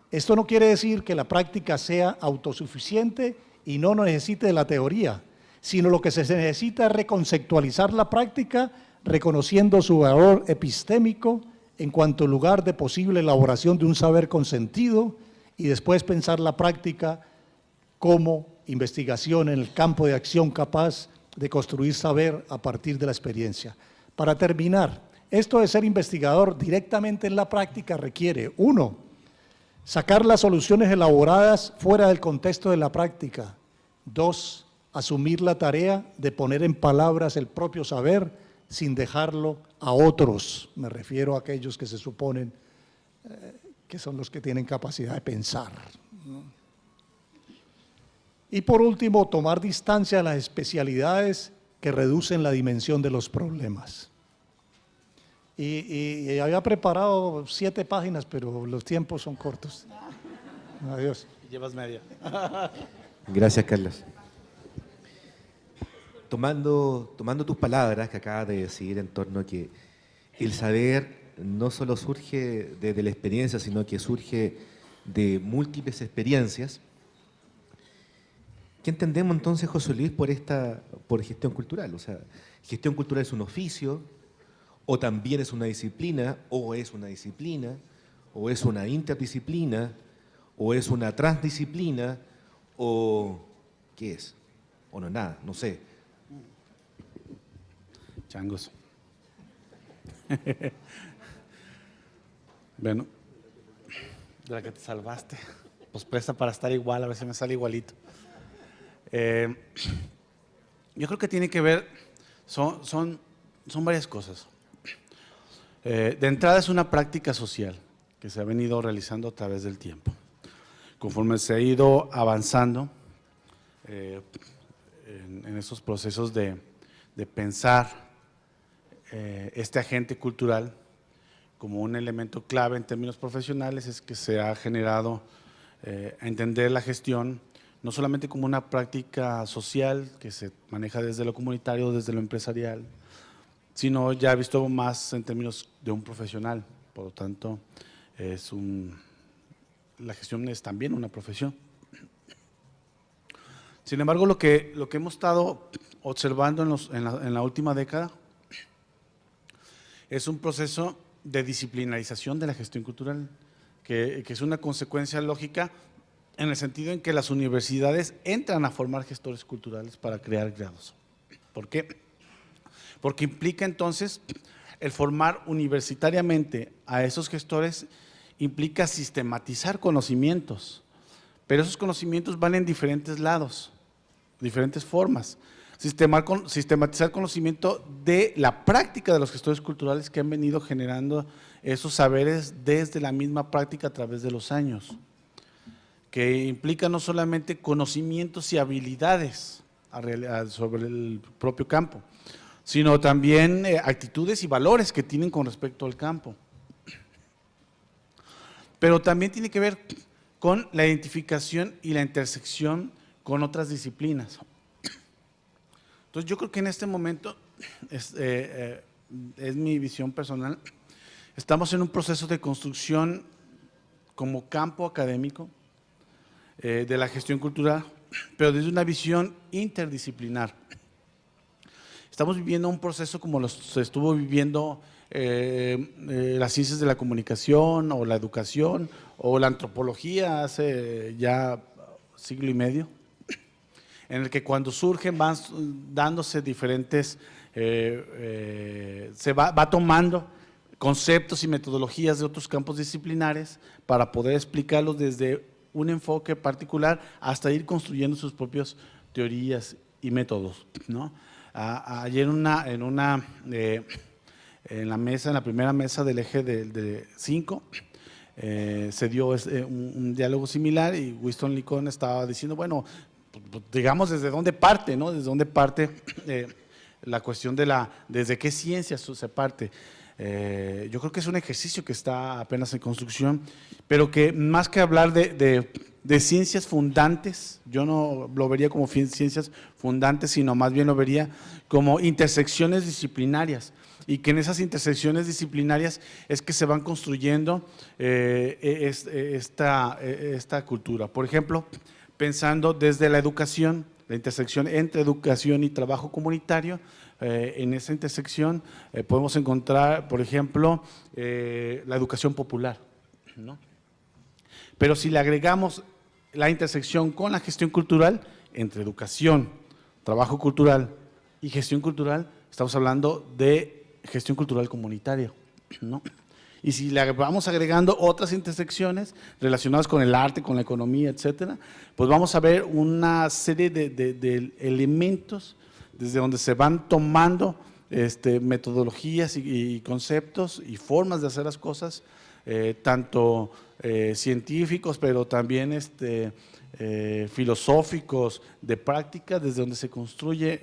Speaker 3: Esto no quiere decir que la práctica sea autosuficiente y no necesite de la teoría, sino lo que se necesita es reconceptualizar la práctica reconociendo su valor epistémico en cuanto lugar de posible elaboración de un saber con sentido, y después pensar la práctica como investigación en el campo de acción capaz de construir saber a partir de la experiencia. Para terminar, Esto de ser investigador directamente en la práctica requiere, uno, sacar las soluciones elaboradas fuera del contexto de la práctica. Dos, asumir la tarea de poner en palabras el propio saber sin dejarlo a otros. Me refiero a aquellos que se suponen eh, que son los que tienen capacidad de pensar. Y por último, tomar distancia a las especialidades que reducen la dimensión de los problemas. Y, había preparado siete páginas, pero los tiempos son cortos. Adiós.
Speaker 4: Llevas media.
Speaker 2: Gracias, Carlos. Tomando, tomando tus palabras que acabas de decir en torno a que el saber no solo surge desde la experiencia, sino que surge de múltiples experiencias, ¿Qué entendemos entonces, José Luis, por esta por gestión cultural? O sea, gestión cultural es un oficio, o también es una disciplina, o es una disciplina, o es una interdisciplina, o es una transdisciplina, o ¿qué es? O no es nada, no sé.
Speaker 4: Changos. bueno, de la que te salvaste, pues presta para estar igual, a ver si me sale igualito. Eh, yo creo que tiene que ver, son, son, son varias cosas. Eh, de entrada es una práctica social que se ha venido realizando a través del tiempo. Conforme se ha ido avanzando eh, en, esos procesos de, pensar este agente cultural como un elemento clave en términos profesionales, es que se ha generado a entender la gestión no solamente como una práctica social que se maneja desde lo comunitario, desde lo empresarial, sino ya visto más en términos de un profesional. Por lo tanto, es un, la gestión es también una profesión. Sin embargo, lo que, lo que hemos estado observando en, la, última década es un proceso de disciplinarización de la gestión cultural, que, que es una consecuencia lógica en el sentido en que las universidades entran a formar gestores culturales para crear grados. ¿Por qué? Porque implica entonces el formar universitariamente a esos gestores implica sistematizar conocimientos, pero esos conocimientos van en diferentes lados, diferentes formas. Sistematizar conocimiento de la práctica de los gestores culturales que han venido generando esos saberes desde la misma práctica a través de los años que implica no solamente conocimientos y habilidades sobre el propio campo, sino también eh, actitudes y valores que tienen con respecto al campo. Pero también tiene que ver con la identificación y la intersección con otras disciplinas. Entonces yo creo que en este momento, es, eh, eh, es mi visión personal, estamos en un proceso de construcción como campo académico, eh, de la gestión cultural, pero desde una visión interdisciplinar. Estamos viviendo un proceso como lo estuvo viviendo eh, eh, las ciencias de la comunicación o la educación o la antropología hace ya siglo y medio, en el que cuando surgen van dándose diferentes, se va, va tomando conceptos y metodologías de otros campos disciplinares para poder explicarlos desde un enfoque particular hasta ir construyendo sus propias teorías y métodos. ¿no? ayer una, en, una, eh, en la mesa, en la primera mesa del eje de 5, eh, se dio eh, un, diálogo similar y Winston Licón estaba diciendo, bueno, pues, pues, digamos desde dónde parte, ¿no? Desde dónde parte la cuestión de la, desde qué ciencias se parte. Eh, yo creo que es un ejercicio que está apenas en construcción, pero que más que hablar de, ciencias fundantes, yo no lo vería como ciencias fundantes, sino más bien lo vería como intersecciones disciplinarias y que en esas intersecciones disciplinarias es que se van construyendo eh, e, esta, e, esta cultura. Por ejemplo, pensando desde la educación, la intersección entre educación y trabajo comunitario, eh, en esa intersección eh, podemos encontrar, por ejemplo, eh, la educación popular. Pero si le agregamos la intersección con la gestión cultural, entre educación, trabajo cultural y gestión cultural, estamos hablando de gestión cultural comunitaria, ¿no? Y si le vamos agregando otras intersecciones relacionadas con el arte, con la economía, etcétera, pues vamos a ver una serie de, de- de elementos desde donde se van tomando este, metodologías y, conceptos y formas de hacer las cosas, eh, tanto eh, científicos, pero también este, eh, filosóficos, de práctica, desde donde se construye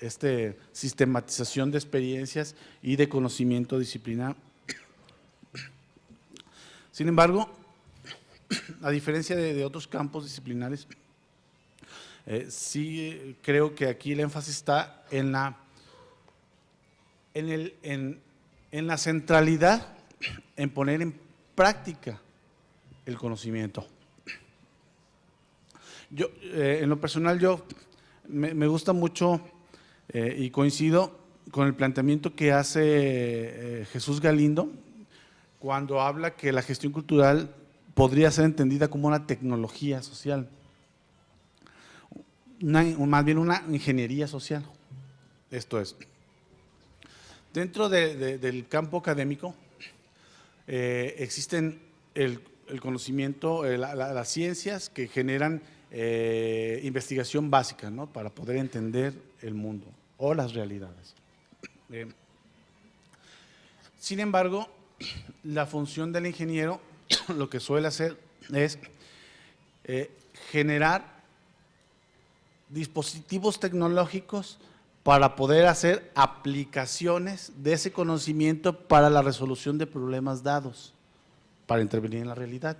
Speaker 4: este, sistematización de experiencias y de conocimiento disciplinar. Sin embargo, a diferencia de, de otros campos disciplinares, eh, sí creo que aquí el énfasis está en la, en, el, en, en la centralidad, en poner en práctica el conocimiento. Yo, eh, en lo personal, yo me, gusta mucho eh, y coincido con el planteamiento que hace Jesús Galindo cuando habla que la gestión cultural podría ser entendida como una tecnología social, más bien una ingeniería social. Esto es, dentro de- de- del campo académico eh, existen el, conocimiento, eh, la- la- las ciencias que generan eh, investigación básica, ¿no? Para poder entender el mundo o las realidades. Sin embargo, la función del ingeniero lo que suele hacer es generar dispositivos tecnológicos para poder hacer aplicaciones de ese conocimiento para la resolución de problemas dados, para intervenir en la realidad.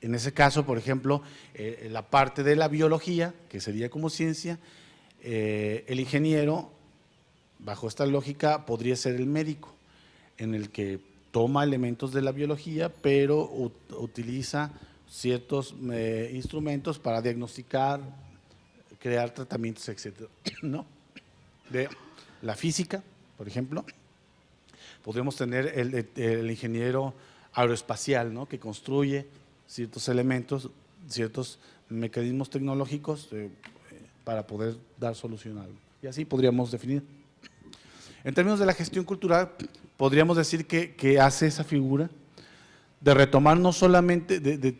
Speaker 4: En ese caso, por ejemplo, eh, la parte de la biología, que sería como ciencia, eh, el ingeniero, bajo esta lógica, podría ser el médico, en el que toma elementos de la biología, pero ut- utiliza ciertos eh, instrumentos para diagnosticar, crear tratamientos, etcétera, ¿no? De la física, por ejemplo, podríamos tener el, ingeniero aeroespacial, ¿no? Que construye ciertos elementos, ciertos mecanismos tecnológicos eh, para poder dar solución a algo. Y así podríamos definir. En términos de la gestión cultural, podríamos decir que, que hace esa figura de retomar no solamente, de- de-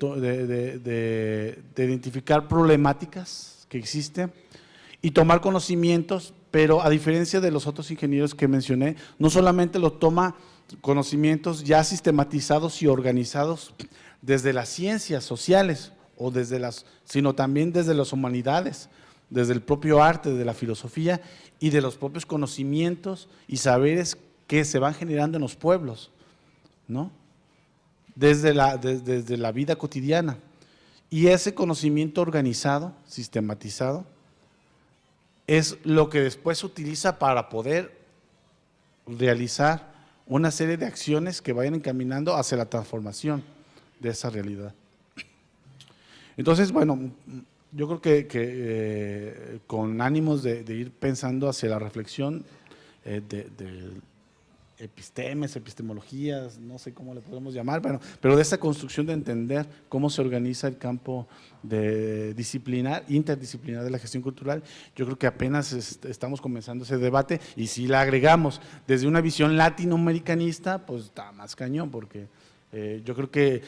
Speaker 4: de- de identificar problemáticas que existen y tomar conocimientos, pero a diferencia de los otros ingenieros que mencioné, no solamente lo toma conocimientos ya sistematizados y organizados desde las ciencias sociales, o desde las, sino también desde las humanidades, desde el propio arte, de la filosofía y de los propios conocimientos y saberes que se van generando en los pueblos, ¿no? Desde la, des- desde la vida cotidiana. Y ese conocimiento organizado, sistematizado, es lo que después se utiliza para poder realizar una serie de acciones que vayan encaminando hacia la transformación de esa realidad. Entonces, bueno, yo creo que, eh, con ánimos de, ir pensando hacia la reflexión eh, de epistemes, epistemologías, no sé cómo le podemos llamar, pero, pero de esa construcción de entender cómo se organiza el campo de disciplinar, interdisciplinar de la gestión cultural, yo creo que apenas est- estamos comenzando ese debate y si la agregamos desde una visión latinoamericanista, pues está más cañón, porque eh, yo creo que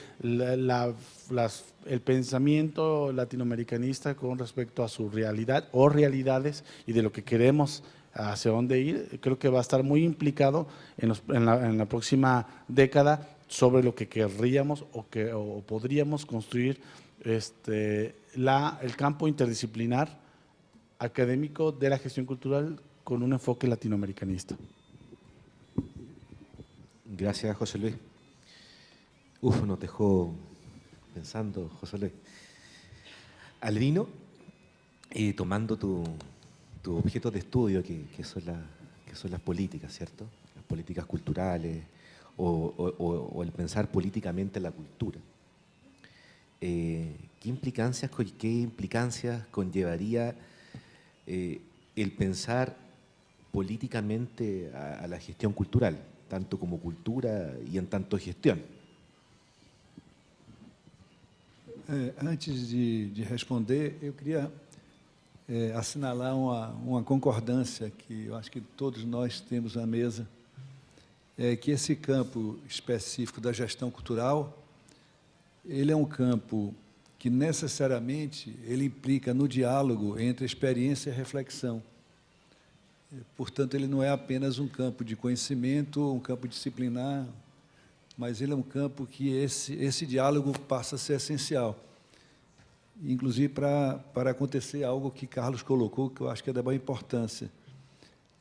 Speaker 4: el pensamiento latinoamericanista con respecto a su realidad o realidades y de lo que queremos hacia dónde ir, creo que va a estar muy implicado en, la próxima década sobre lo que querríamos o, que, o podríamos construir este, la, el campo interdisciplinar académico de la gestión cultural con un enfoque latinoamericanista.
Speaker 2: Gracias, José Luis. Uf, nos dejó pensando, José Luis. Albino, eh, tomando tu, tu objeto de estudio, que, son las políticas, ¿cierto? Las políticas culturales o, el pensar políticamente la cultura. Eh, ¿qué, implicancias, ¿Qué implicancias conllevaría eh, el pensar políticamente a, la gestión cultural, tanto como cultura y en tanto gestión?
Speaker 5: É, antes de, de responder, eu queria é, assinalar uma, uma concordância que eu acho que todos nós temos na mesa, é que esse campo específico da gestão cultural, ele é um campo que necessariamente ele implica no diálogo entre experiência e reflexão. Portanto, ele não é apenas um campo de conhecimento, um campo disciplinar, mas ele é um campo que esse, esse diálogo passa a ser essencial. Inclusive para, para acontecer algo que Carlos colocou, que eu acho que é da boa importância,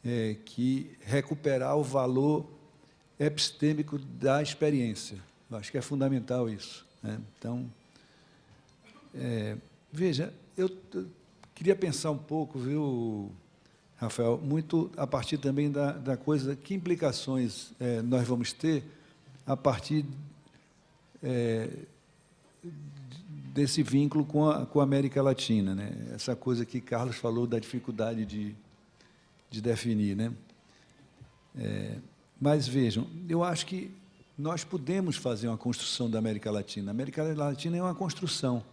Speaker 5: é que recuperar o valor epistêmico da experiência. Eu acho que é fundamental isso. Né? Então, é, veja, eu queria pensar um pouco, viu, Rafael, muito a partir também da, da coisa, que implicações é, nós vamos ter a partir é, desse vínculo com a, com a América Latina, né? essa coisa que Carlos falou da dificuldade de, de definir. Né? É, mas vejam, eu acho que nós podemos fazer uma construção da América Latina. A América Latina é uma construção,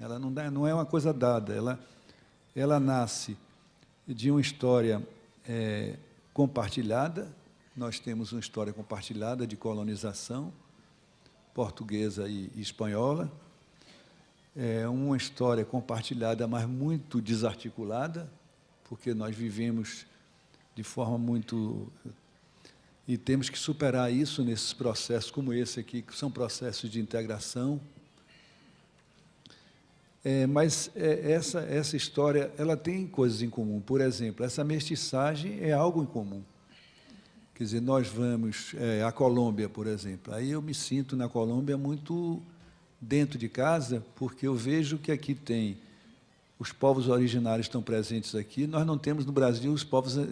Speaker 5: ela não, dá, não é uma coisa dada, ela, ela nasce de uma história é, compartilhada, nós temos uma história compartilhada de colonização portuguesa e, e espanhola, é uma história compartilhada, mas muito desarticulada, porque nós vivemos de forma muito e temos que superar isso nesses processos como esse aqui, que são processos de integração. É, mas é, essa, essa história ela tem coisas em comum. Por exemplo, essa mestiçagem é algo em comum. Quer dizer, nós vamos é, à Colômbia, por exemplo. Aí eu me sinto na Colômbia muito dentro de casa, porque eu vejo que aqui tem os povos originários estão presentes aqui. Nós não temos no Brasil os povos eh,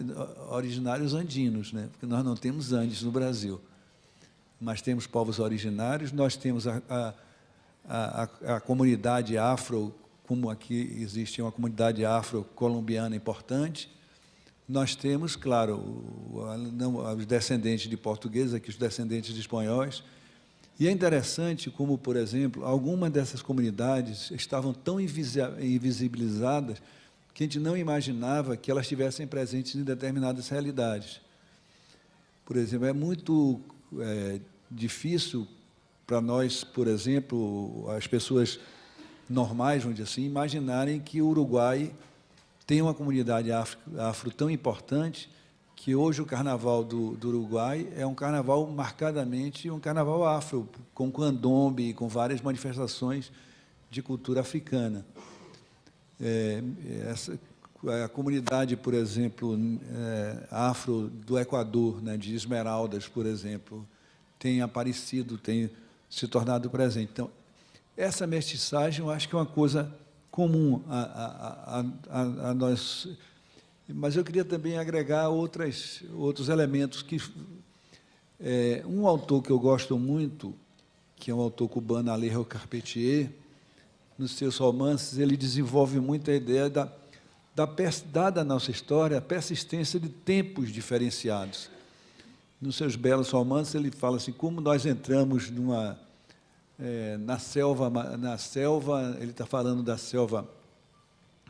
Speaker 5: originários andinos, né? porque nós não temos Andes no Brasil. Mas temos povos originários, nós temos a, a, a, a comunidade afro, como aqui existe uma comunidade afro-colombiana importante. Nós temos, claro, os descendentes de portugueses, aqui os descendentes de espanhóis, e é interessante como, por exemplo, algumas dessas comunidades estavam tão invisibilizadas que a gente não imaginava que elas estivessem presentes em determinadas realidades. Por exemplo, é muito é, difícil para nós, por exemplo, as pessoas normais, dizer assim, imaginarem que o Uruguai tem uma comunidade afro, afro tão importante que hoje o carnaval do, do, Uruguai é um carnaval marcadamente um carnaval afro, com candombe com várias manifestações de cultura africana. É, essa, a comunidade, por exemplo, é, afro do Equador, né, de Esmeraldas, por exemplo, tem aparecido, tem se tornado presente. Então, essa mestiçagem, eu acho que é uma coisa comum a, a, a, a nós mas eu queria também agregar outras, outros elementos que... É, um autor que eu gosto muito, que é um autor cubano, Alejo Carpentier, nos seus romances, ele desenvolve muito a ideia da, da, dada a nossa história, a persistência de tempos diferenciados. Nos seus belos romances, ele fala assim, como nós entramos numa, é, na selva, na selva, ele está falando da selva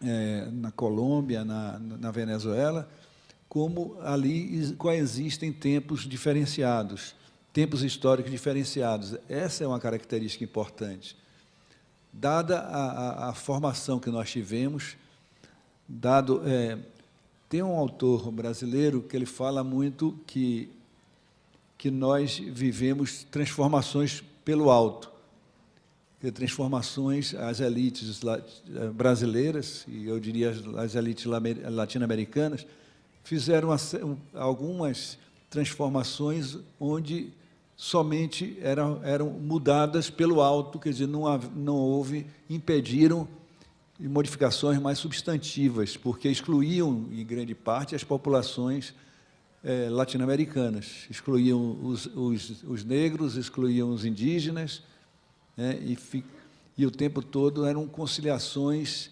Speaker 5: é, na Colômbia, na, na Venezuela, como ali coexistem tempos diferenciados, tempos históricos diferenciados. Essa é uma característica importante. Dada a, a, a formação que nós tivemos, dado... É, tem um autor brasileiro que ele fala muito que, que nós vivemos transformações pelo alto transformações, as elites eh, brasileiras, e eu diria as elites latino-americanas, fizeram algumas transformações onde somente eram, eram mudadas pelo alto, quer dizer, não, não houve, impediram modificações mais substantivas, porque excluíam, em grande parte, as populações é, latino-americanas, excluíam os, os, os negros, excluíam os indígenas, né, e, e, o tempo todo eram conciliações,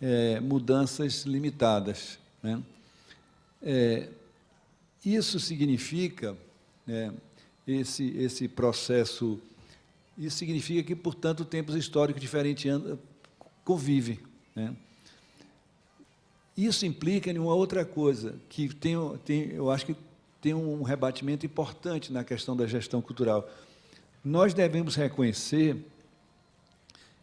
Speaker 5: é, mudanças limitadas. Né. É, isso significa, né, esse, esse processo, isso significa que, portanto, tempos históricos diferentes convivem. Né. Isso implica em uma outra coisa, que tem, tem, eu acho que tem um rebatimento importante na questão da gestão cultural. Nós devemos reconhecer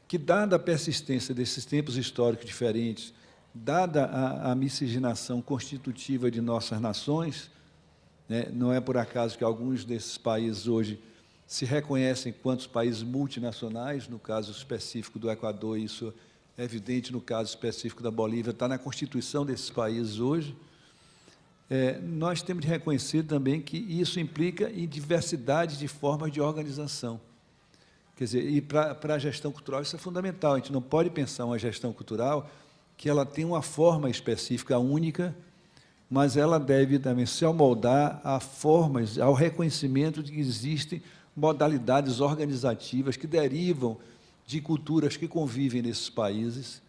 Speaker 5: que, dada a persistência desses tempos históricos diferentes, dada a, a miscigenação constitutiva de nossas nações, né, não é por acaso que alguns desses países hoje se reconhecem quanto países multinacionais, no caso específico do Equador, isso é evidente no caso específico da Bolívia, está na Constituição desses países hoje, é, nós temos de reconhecer também que isso implica em diversidade de formas de organização. Quer dizer, e para a gestão cultural isso é fundamental. A gente não pode pensar uma gestão cultural que ela tem uma forma específica única, mas ela deve também se amoldar a formas, ao reconhecimento de que existem modalidades organizativas que derivam de culturas que convivem nesses países.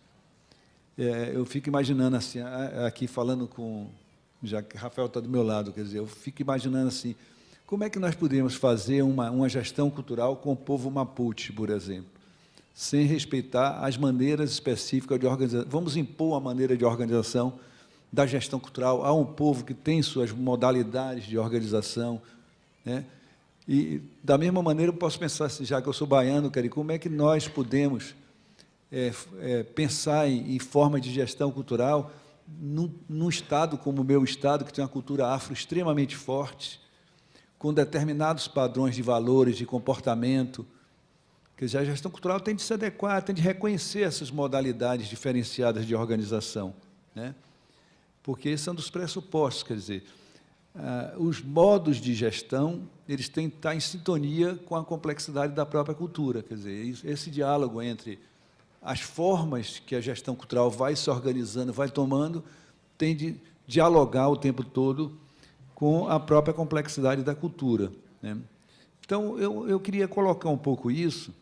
Speaker 5: É, eu fico imaginando assim, aqui falando com, já que Rafael está do meu lado, quer dizer, eu fico imaginando assim, como é que nós podemos fazer uma, uma gestão cultural com o povo Mapuche, por exemplo, sem respeitar as maneiras específicas de organização? Vamos impor a maneira de organização da gestão cultural a um povo que tem suas modalidades de organização, né? E, da mesma maneira, eu posso pensar, assim, já que eu sou baiano, cara, como é que nós podemos é, é, pensar em, em de gestão cultural num, num, estado como o meu estado, que tem uma cultura afro extremamente forte, com determinados padrões de valores, de comportamento, dizer, a gestão cultural tem de se adequar, tem de reconhecer essas modalidades diferenciadas de organização, né? porque esse é um dos pressupostos, quer dizer, ah, os modos de gestão eles têm que estar em sintonia com a complexidade da própria cultura. Quer dizer, esse diálogo entre as formas que a gestão cultural vai se organizando, vai tomando, tem de dialogar o tempo todo com a própria complexidade da cultura. Né? Então, eu, eu queria colocar um pouco isso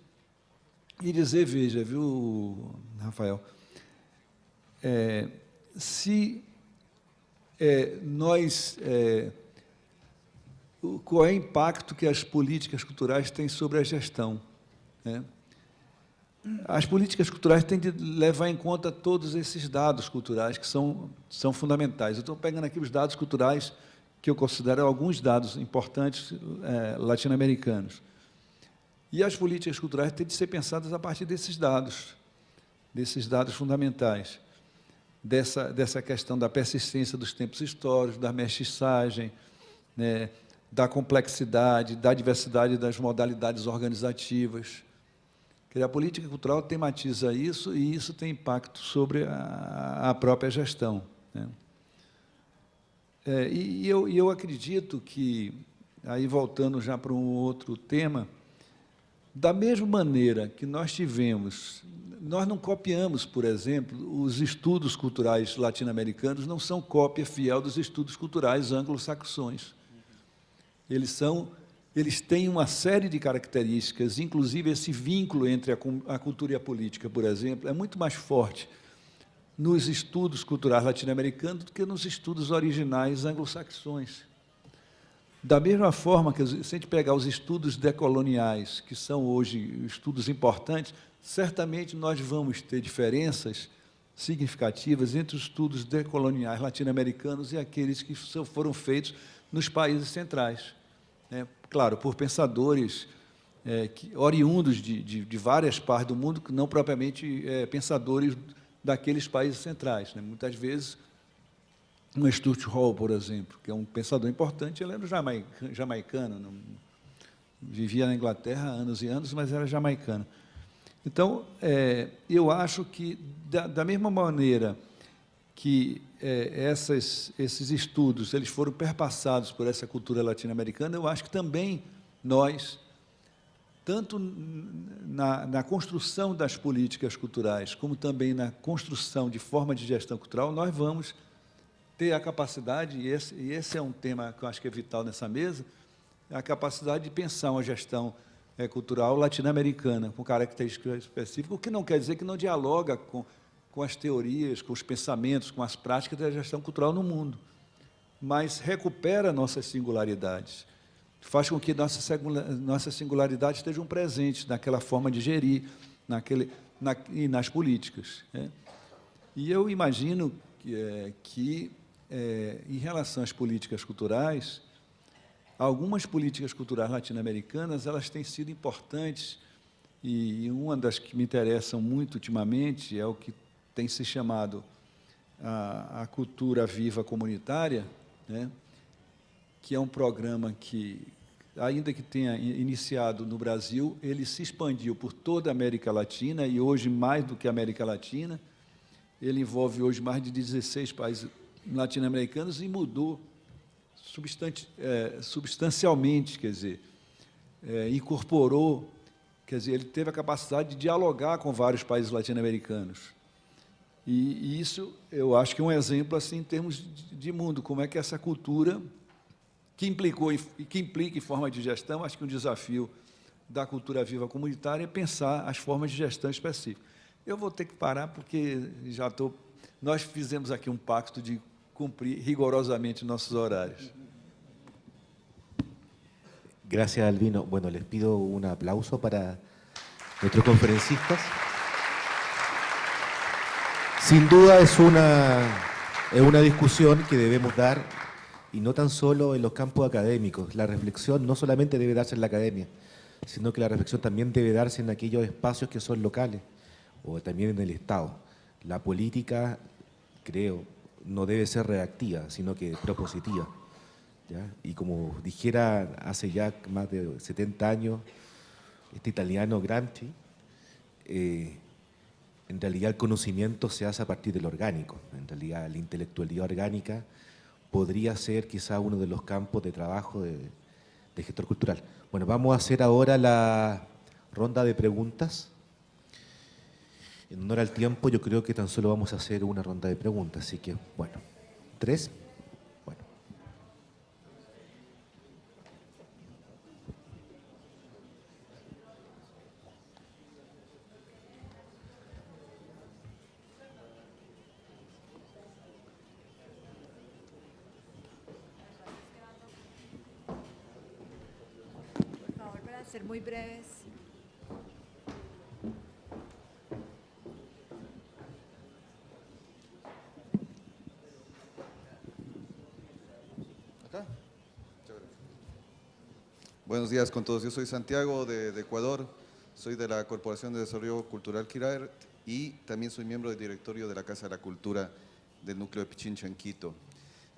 Speaker 5: e dizer, veja, viu, Rafael, é, se é, nós é, qual é o impacto que as políticas culturais têm sobre a gestão. Né? As políticas culturais têm de levar em conta todos esses dados culturais que são, são fundamentais. Eu estou pegando aqui os dados culturais que eu considero alguns dados importantes é, latino-americanos. E as políticas culturais têm de ser pensadas a partir desses dados, desses dados fundamentais, dessa, dessa questão da persistência dos tempos históricos, da mestiçagem, né, da complexidade, da diversidade das modalidades organizativas. A política cultural tematiza isso e isso tem impacto sobre a, a própria gestão. Né? É, e, eu, e eu acredito que, aí voltando já para um outro tema, da mesma maneira que nós tivemos, nós não copiamos, por exemplo, os estudos culturais latino-americanos não são cópia fiel dos estudos culturais anglo-saxões. Eles são, eles têm uma série de características, inclusive esse vínculo entre a, cultura e a política, por exemplo, é muito mais forte nos estudos culturais latino-americanos do que nos estudos originais anglo-saxões. Da mesma forma que, se a gente pegar os estudos decoloniais, que são hoje estudos importantes, certamente nós vamos ter diferenças significativas entre os estudos decoloniais latino-americanos e aqueles que foram feitos nos países centrais claro, por pensadores é, que, oriundos de, de, de, várias partes do mundo, não propriamente é, pensadores daqueles países centrais. Né? Muitas vezes, um Stuart Hall, por exemplo, que é um pensador importante, ele era jamaicano, não, vivia na Inglaterra há anos e anos, mas era jamaicano. Então, é, eu acho que, da, da mesma maneira que é, essas, esses estudos eles foram perpassados por essa cultura latino-americana, eu acho que também nós, tanto na, na, construção das políticas culturais, como também na construção de forma de gestão cultural, nós vamos ter a capacidade, e esse, e esse é um tema que eu acho que é vital nessa mesa, a capacidade de pensar uma gestão é, cultural latino-americana, com características específicas, o que não quer dizer que não dialoga com com as teorias, com os pensamentos, com as práticas da gestão cultural no mundo, mas recupera nossas singularidades, faz com que nossas singularidades estejam presentes naquela forma de gerir, naquele, na, e nas políticas. Né? E eu imagino que, é, que é, em relação às políticas culturais, algumas políticas culturais latino-americanas elas têm sido importantes e uma das que me interessam muito ultimamente é o que tem se chamado a, a cultura viva comunitária, né? que é um programa que, ainda que tenha iniciado no Brasil, ele se expandiu por toda a América Latina e hoje mais do que a América Latina. Ele envolve hoje mais de 16 países latino-americanos e mudou é, substancialmente, quer dizer, é, incorporou, quer dizer, ele teve a capacidade de dialogar com vários países latino-americanos. E, isso, eu acho que é um exemplo assim em termos de, mundo, como é que essa cultura que implicou e que implica em forma de gestão, acho que um desafio da cultura viva comunitária é pensar as formas de gestão específicas. Eu vou ter que parar porque já estou. Nós fizemos aqui um pacto de cumprir rigorosamente nossos horários.
Speaker 2: Gracias, Albino. Bueno, les pido un aplauso para nuestros conferencistas. Sin duda es una, es una discusión que debemos dar y no tan solo en los campos académicos. La reflexión no solamente debe darse en la academia, sino que la reflexión también debe darse en aquellos espacios que son locales o también en el Estado. La política, creo, no debe ser reactiva, sino que propositiva. Y como dijera hace ya más de 70 años este italiano Gramsci, eh, en realidad el conocimiento se hace a partir del orgánico. En realidad la intelectualidad orgánica podría ser quizá uno de los campos de trabajo de, gestor cultural. Bueno, vamos a hacer ahora la ronda de preguntas. En honor al tiempo, yo creo que tan solo vamos a hacer una ronda de preguntas, así que, bueno, tres.
Speaker 1: Muy breves.
Speaker 6: Buenos días con todos. Yo soy Santiago de, Ecuador, soy de la Corporación de Desarrollo Cultural Kirar y también soy miembro del directorio de la Casa de la Cultura del núcleo de Pichincha en Quito.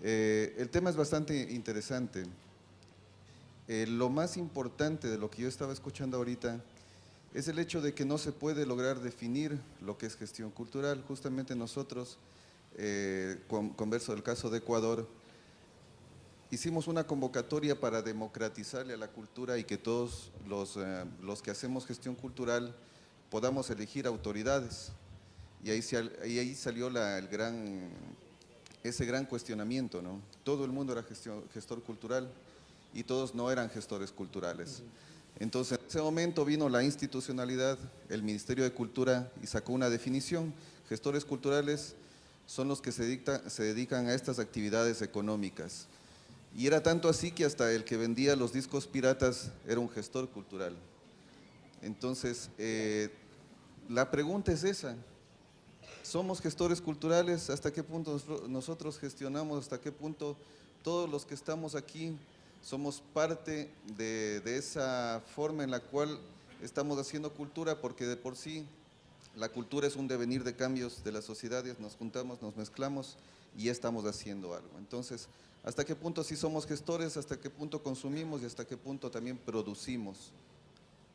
Speaker 6: Eh, el tema es bastante interesante. Eh, lo más importante de lo que yo estaba escuchando ahorita es el hecho de que no se puede lograr definir lo que es gestión cultural. Justamente nosotros, eh, converso del caso de Ecuador, hicimos una convocatoria para democratizarle a la cultura y que todos los, eh, los que hacemos gestión cultural podamos elegir autoridades. Y ahí, ahí salió el gran, ese gran cuestionamiento, ¿no? Todo el mundo era gestor cultural, y todos no eran gestores culturales. Entonces, en ese momento vino la institucionalidad, el Ministerio de Cultura y sacó una definición. Gestores culturales son los que se, dedican a estas actividades económicas. Y era tanto así que hasta el que vendía los discos piratas era un gestor cultural. Entonces, eh, la pregunta es esa. ¿Somos gestores culturales? ¿Hasta qué punto nosotros gestionamos? ¿Hasta qué punto todos los que estamos aquí somos parte de, esa forma en la cual estamos haciendo cultura, porque de por sí la cultura es un devenir de cambios de las sociedades, nos juntamos, nos mezclamos y estamos haciendo algo. Entonces, ¿hasta qué punto sí somos gestores? ¿Hasta qué punto consumimos? ¿Y hasta qué punto también producimos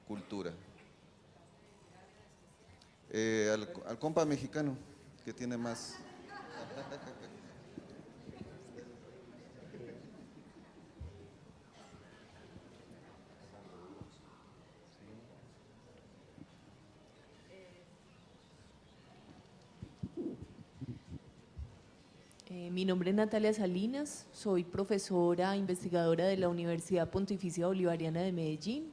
Speaker 6: cultura? Eh, al compa mexicano, que tiene más...
Speaker 7: Eh, mi nombre es Natalia Salinas, soy profesora investigadora de la Universidad Pontificia Bolivariana de Medellín.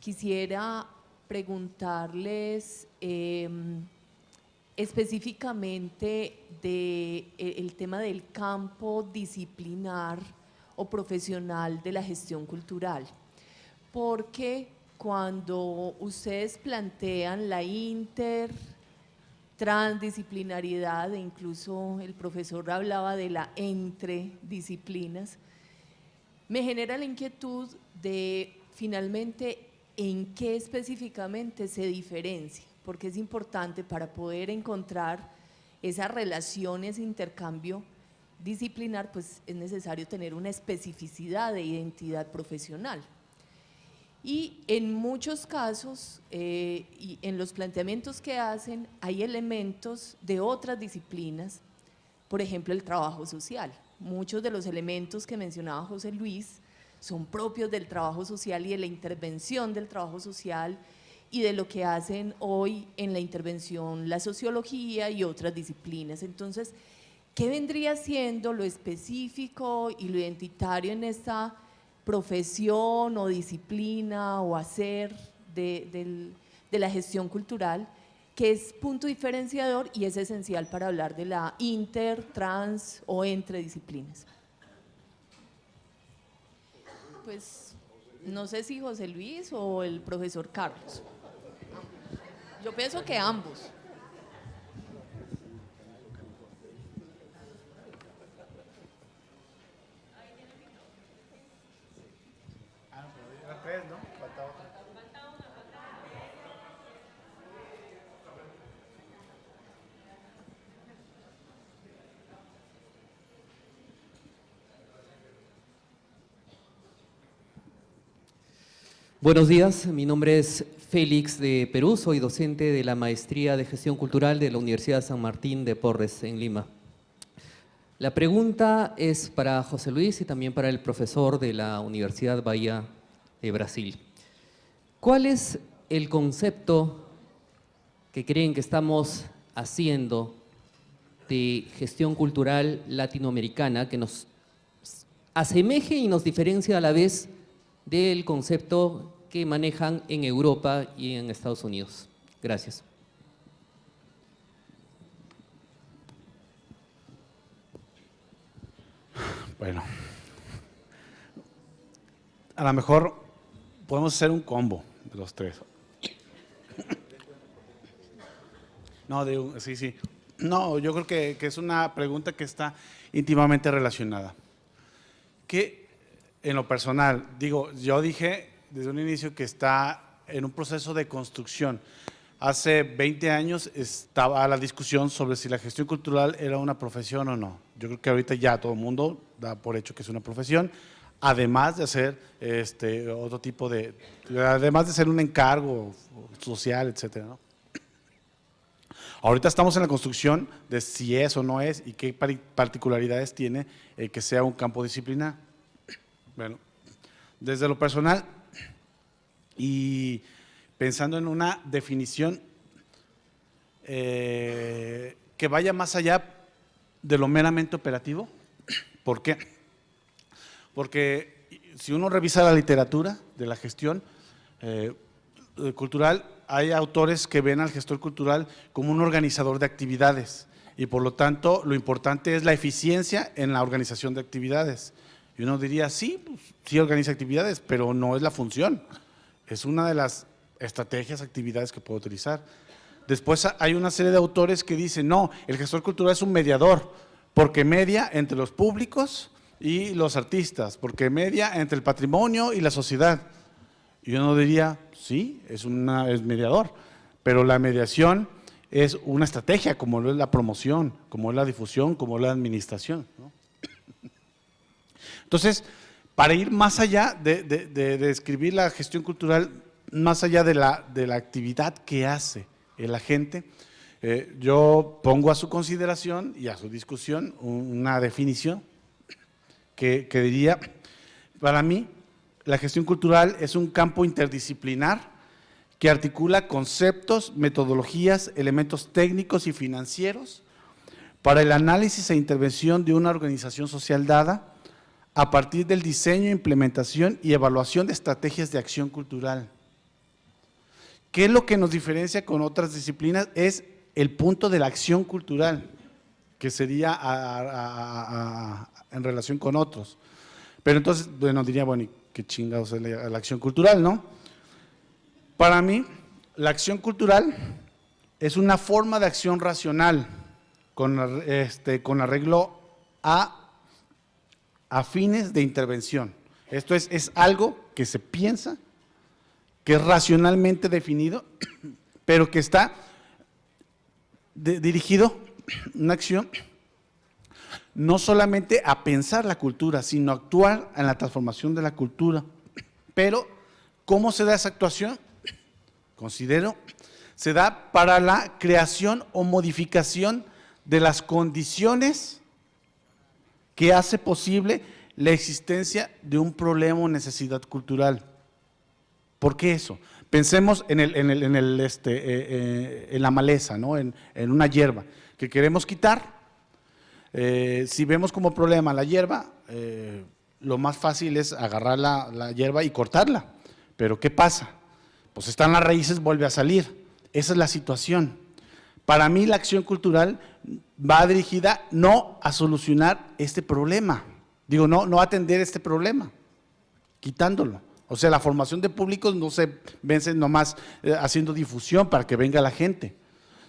Speaker 7: Quisiera preguntarles em, específicamente del e, tema del campo disciplinar o profesional de la gestión cultural, porque cuando ustedes plantean la inter transdisciplinariedad e incluso el profesor hablaba de la entre disciplinas, me genera la inquietud de finalmente en qué específicamente se diferencia, porque es importante para poder encontrar esas relaciones, intercambio disciplinar, pues es necesario tener una especificidad de identidad profesional. Y en muchos casos, eh, y en los planteamientos que hacen, hay elementos de otras disciplinas, por ejemplo, el trabajo social. Muchos de los elementos que mencionaba José Luis son propios del trabajo social y de la intervención del trabajo social y de lo que hacen hoy en la intervención la sociología y otras disciplinas. Entonces, ¿qué vendría siendo lo específico y lo identitario en esta profesión o disciplina o hacer de, la gestión cultural, que es punto diferenciador y es esencial para hablar de la inter, trans o entre disciplinas. Pues no sé si José Luis o el profesor Carlos. Yo pienso que ambos.
Speaker 8: Buenos días, mi nombre es Félix de Perú, soy docente de la Maestría de Gestión Cultural de la Universidad San Martín de Porres en Lima. La pregunta es para José Luis y también para el profesor de la Universidad Bahía Brasil. ¿Cuál es el concepto que creen que estamos haciendo de gestión cultural latinoamericana que nos asemeje y nos diferencia a la vez del concepto que manejan en Europa y en Estados Unidos. Gracias.
Speaker 4: Bueno, a lo mejor podemos hacer un combo de los tres. No, sí, sí. No, yo creo que, que, es una pregunta que está íntimamente relacionada. ¿Qué, en lo personal, digo, yo dije desde un inicio que está en un proceso de construcción. Hace 20 años estaba la discusión sobre si la gestión cultural era una profesión o no. Yo creo que ahorita ya todo el mundo da por hecho que es una profesión, además de hacer este, otro tipo de, además de ser un encargo social, etcétera. Ahorita estamos en la construcción de si es o no es y qué particularidades tiene que sea un campo disciplinar. Bueno, desde lo personal y pensando en una definición eh, que vaya más allá de lo meramente operativo. ¿Por qué? Porque si uno revisa la literatura de la gestión eh, cultural, hay autores que ven al gestor cultural como un organizador de actividades y por lo tanto lo importante es la eficiencia en la organización de actividades. Y uno diría, sí, pues, sí organiza actividades, pero no es la función. Es una de las estrategias, actividades que puedo utilizar. Después hay una serie de autores que dicen, no, el gestor cultural es un mediador, porque media entre los públicos y los artistas, porque media entre el patrimonio y la sociedad. Y uno diría, sí, es, una, es mediador, pero la mediación es una estrategia, como lo es la promoción, como es la difusión, como es la administración. ¿no? Entonces, para ir más allá de, describir la gestión cultural, más allá de la, actividad que hace el agente, eh, yo pongo a su consideración y a su discusión una definición que, diría, para mí, la gestión cultural es un campo interdisciplinar que articula conceptos, metodologías, elementos técnicos y financieros para el análisis e intervención de una organización social dada, a partir del diseño, implementación y evaluación de estrategias de acción cultural. ¿Qué es lo que nos diferencia con otras disciplinas? Es el punto de la acción cultural, que sería en relación con otros. Pero entonces, bueno, diría, bueno, qué chingados es la, acción cultural, no? Para mí, la acción cultural es una forma de acción racional con, este, con arreglo a, a fines de intervención. Esto es, es algo que se piensa, que es racionalmente definido, pero que está dirigido, una acción, no solamente a pensar la cultura, sino actuar en la transformación de la cultura. Pero, ¿cómo se da esa actuación? Considero, se da para la creación o modificación de las condiciones que hace posible la existencia de un problema o necesidad cultural. ¿Por qué eso? Pensemos en, el, en, el, en, el, este, eh, eh, en la maleza, ¿no? en, una hierba que queremos quitar. Eh, si vemos como problema la hierba, lo más fácil es agarrar la, la hierba y cortarla. Pero ¿qué pasa? Pues están las raíces, vuelve a salir. Esa es la situación. Para mí la acción cultural va dirigida no a solucionar este problema, digo, no, no atender este problema, quitándolo. O sea, la formación de públicos no se vence nomás eh, haciendo difusión para que venga la gente,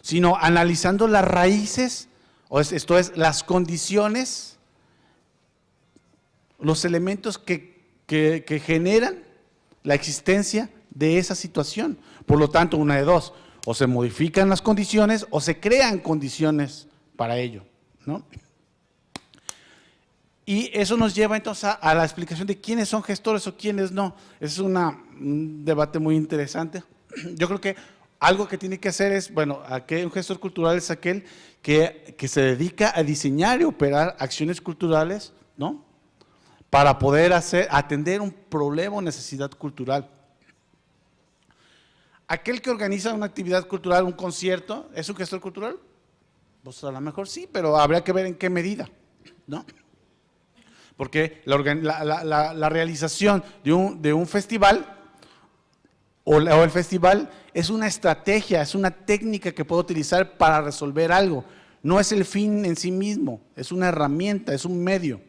Speaker 4: sino analizando las raíces, o es- esto es, las condiciones, los elementos que, que- que generan la existencia de esa situación. Por lo tanto, una de dos, o se modifican las condiciones o se crean condiciones para ello, ¿no? Y eso nos lleva entonces a, la explicación de quiénes son gestores o quiénes no. Es una- un debate muy interesante. Yo creo que algo que tiene que hacer es, bueno, aquel, un gestor cultural es aquel que, que se dedica a diseñar y operar acciones culturales, ¿no? Para poder hacer, atender un problema o necesidad cultural. Aquel que organiza una actividad cultural, un concierto, ¿es un gestor cultural? Pues a lo mejor sí, pero habría que ver en qué medida, ¿no? Porque la, realización de un, de un festival o, o el festival es una estrategia, es una técnica que puedo utilizar para resolver algo. No es el fin en sí mismo, es una herramienta, es un medio.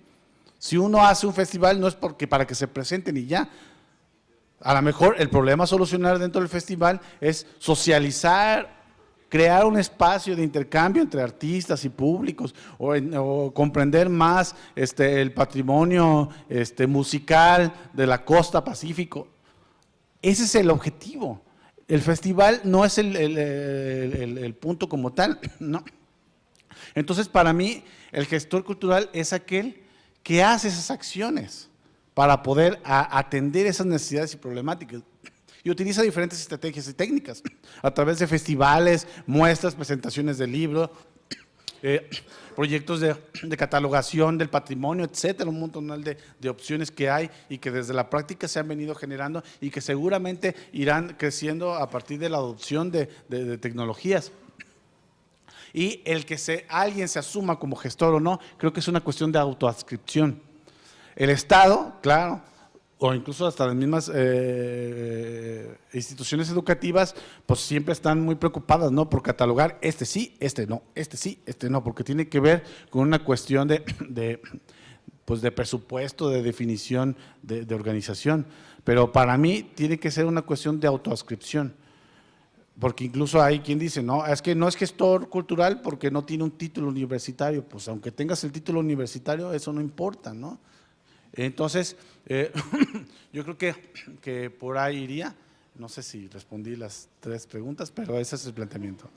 Speaker 4: Si uno hace un festival no es porque para que se presenten y ya. A lo mejor el problema a solucionar dentro del festival es socializar, crear un espacio de intercambio entre artistas y públicos o, o comprender más este, el patrimonio este, musical de la costa pacífico. Ese es el objetivo. El festival no es el, el- el- punto como tal, no. Entonces, para mí, el gestor cultural es aquel que hace esas acciones para poder atender esas necesidades y problemáticas. Y utiliza diferentes estrategias y técnicas a través de festivales, muestras, presentaciones de libros, eh, proyectos de, catalogación del patrimonio, etcétera, un montón de, opciones que hay y que desde la práctica se han venido generando y que seguramente irán creciendo a partir de la adopción de, de- de tecnologías. Y el que se, alguien se asuma como gestor o no, creo que es una cuestión de autoadscripción. El Estado, claro, o incluso hasta las mismas eh, instituciones educativas, pues siempre están muy preocupadas, ¿no? Por catalogar este sí, este no, este sí, este no, porque tiene que ver con una cuestión de, de, pues de presupuesto, de definición, de, de organización. Pero para mí tiene que ser una cuestión de autoascripción. Porque incluso hay quien dice, no, es que no es gestor cultural porque no tiene un título universitario. Pues aunque tengas el título universitario, eso no importa, ¿no? Entonces, eh, yo creo que, que por ahí iría. No sé si respondí las tres preguntas, pero ese es el planteamiento.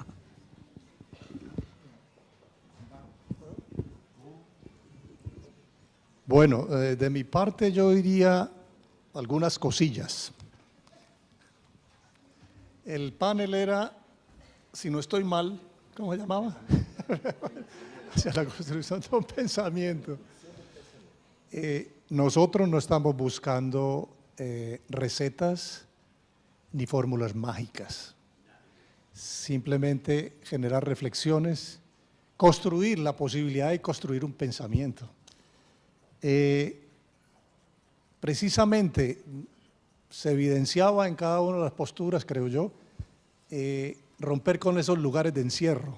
Speaker 3: Bueno, eh, de mi parte yo diría algunas cosillas. El panel era, si no estoy mal, ¿cómo se llamaba? Hacia la construcción de un pensamiento. Eh, nosotros no estamos buscando eh, recetas ni fórmulas mágicas. Simplemente generar reflexiones, construir la posibilidad de construir un pensamiento. Eh, precisamente se evidenciaba en cada una de las posturas, creo yo, eh, romper con esos lugares de encierro,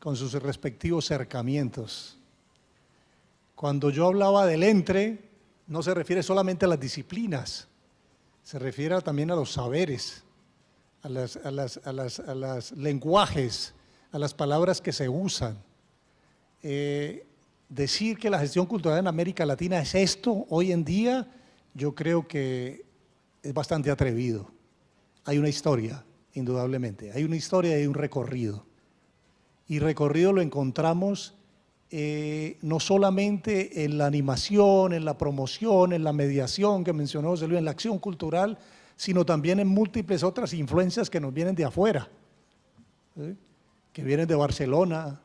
Speaker 3: con sus respectivos cercamientos. Cuando yo hablaba del entre, no se refiere solamente a las disciplinas, se refiere también a los saberes, a a las lenguajes, a las palabras que se usan. Eh, decir que la gestión cultural en América Latina es esto hoy en día, yo creo que es bastante atrevido. Hay una historia, indudablemente, hay una historia y hay un recorrido. Y recorrido lo encontramos eh, no solamente en la animación, en la promoción, en la mediación que mencionó José Luis, en la acción cultural, sino también en múltiples otras influencias que nos vienen de afuera, ¿sí? que vienen de Barcelona,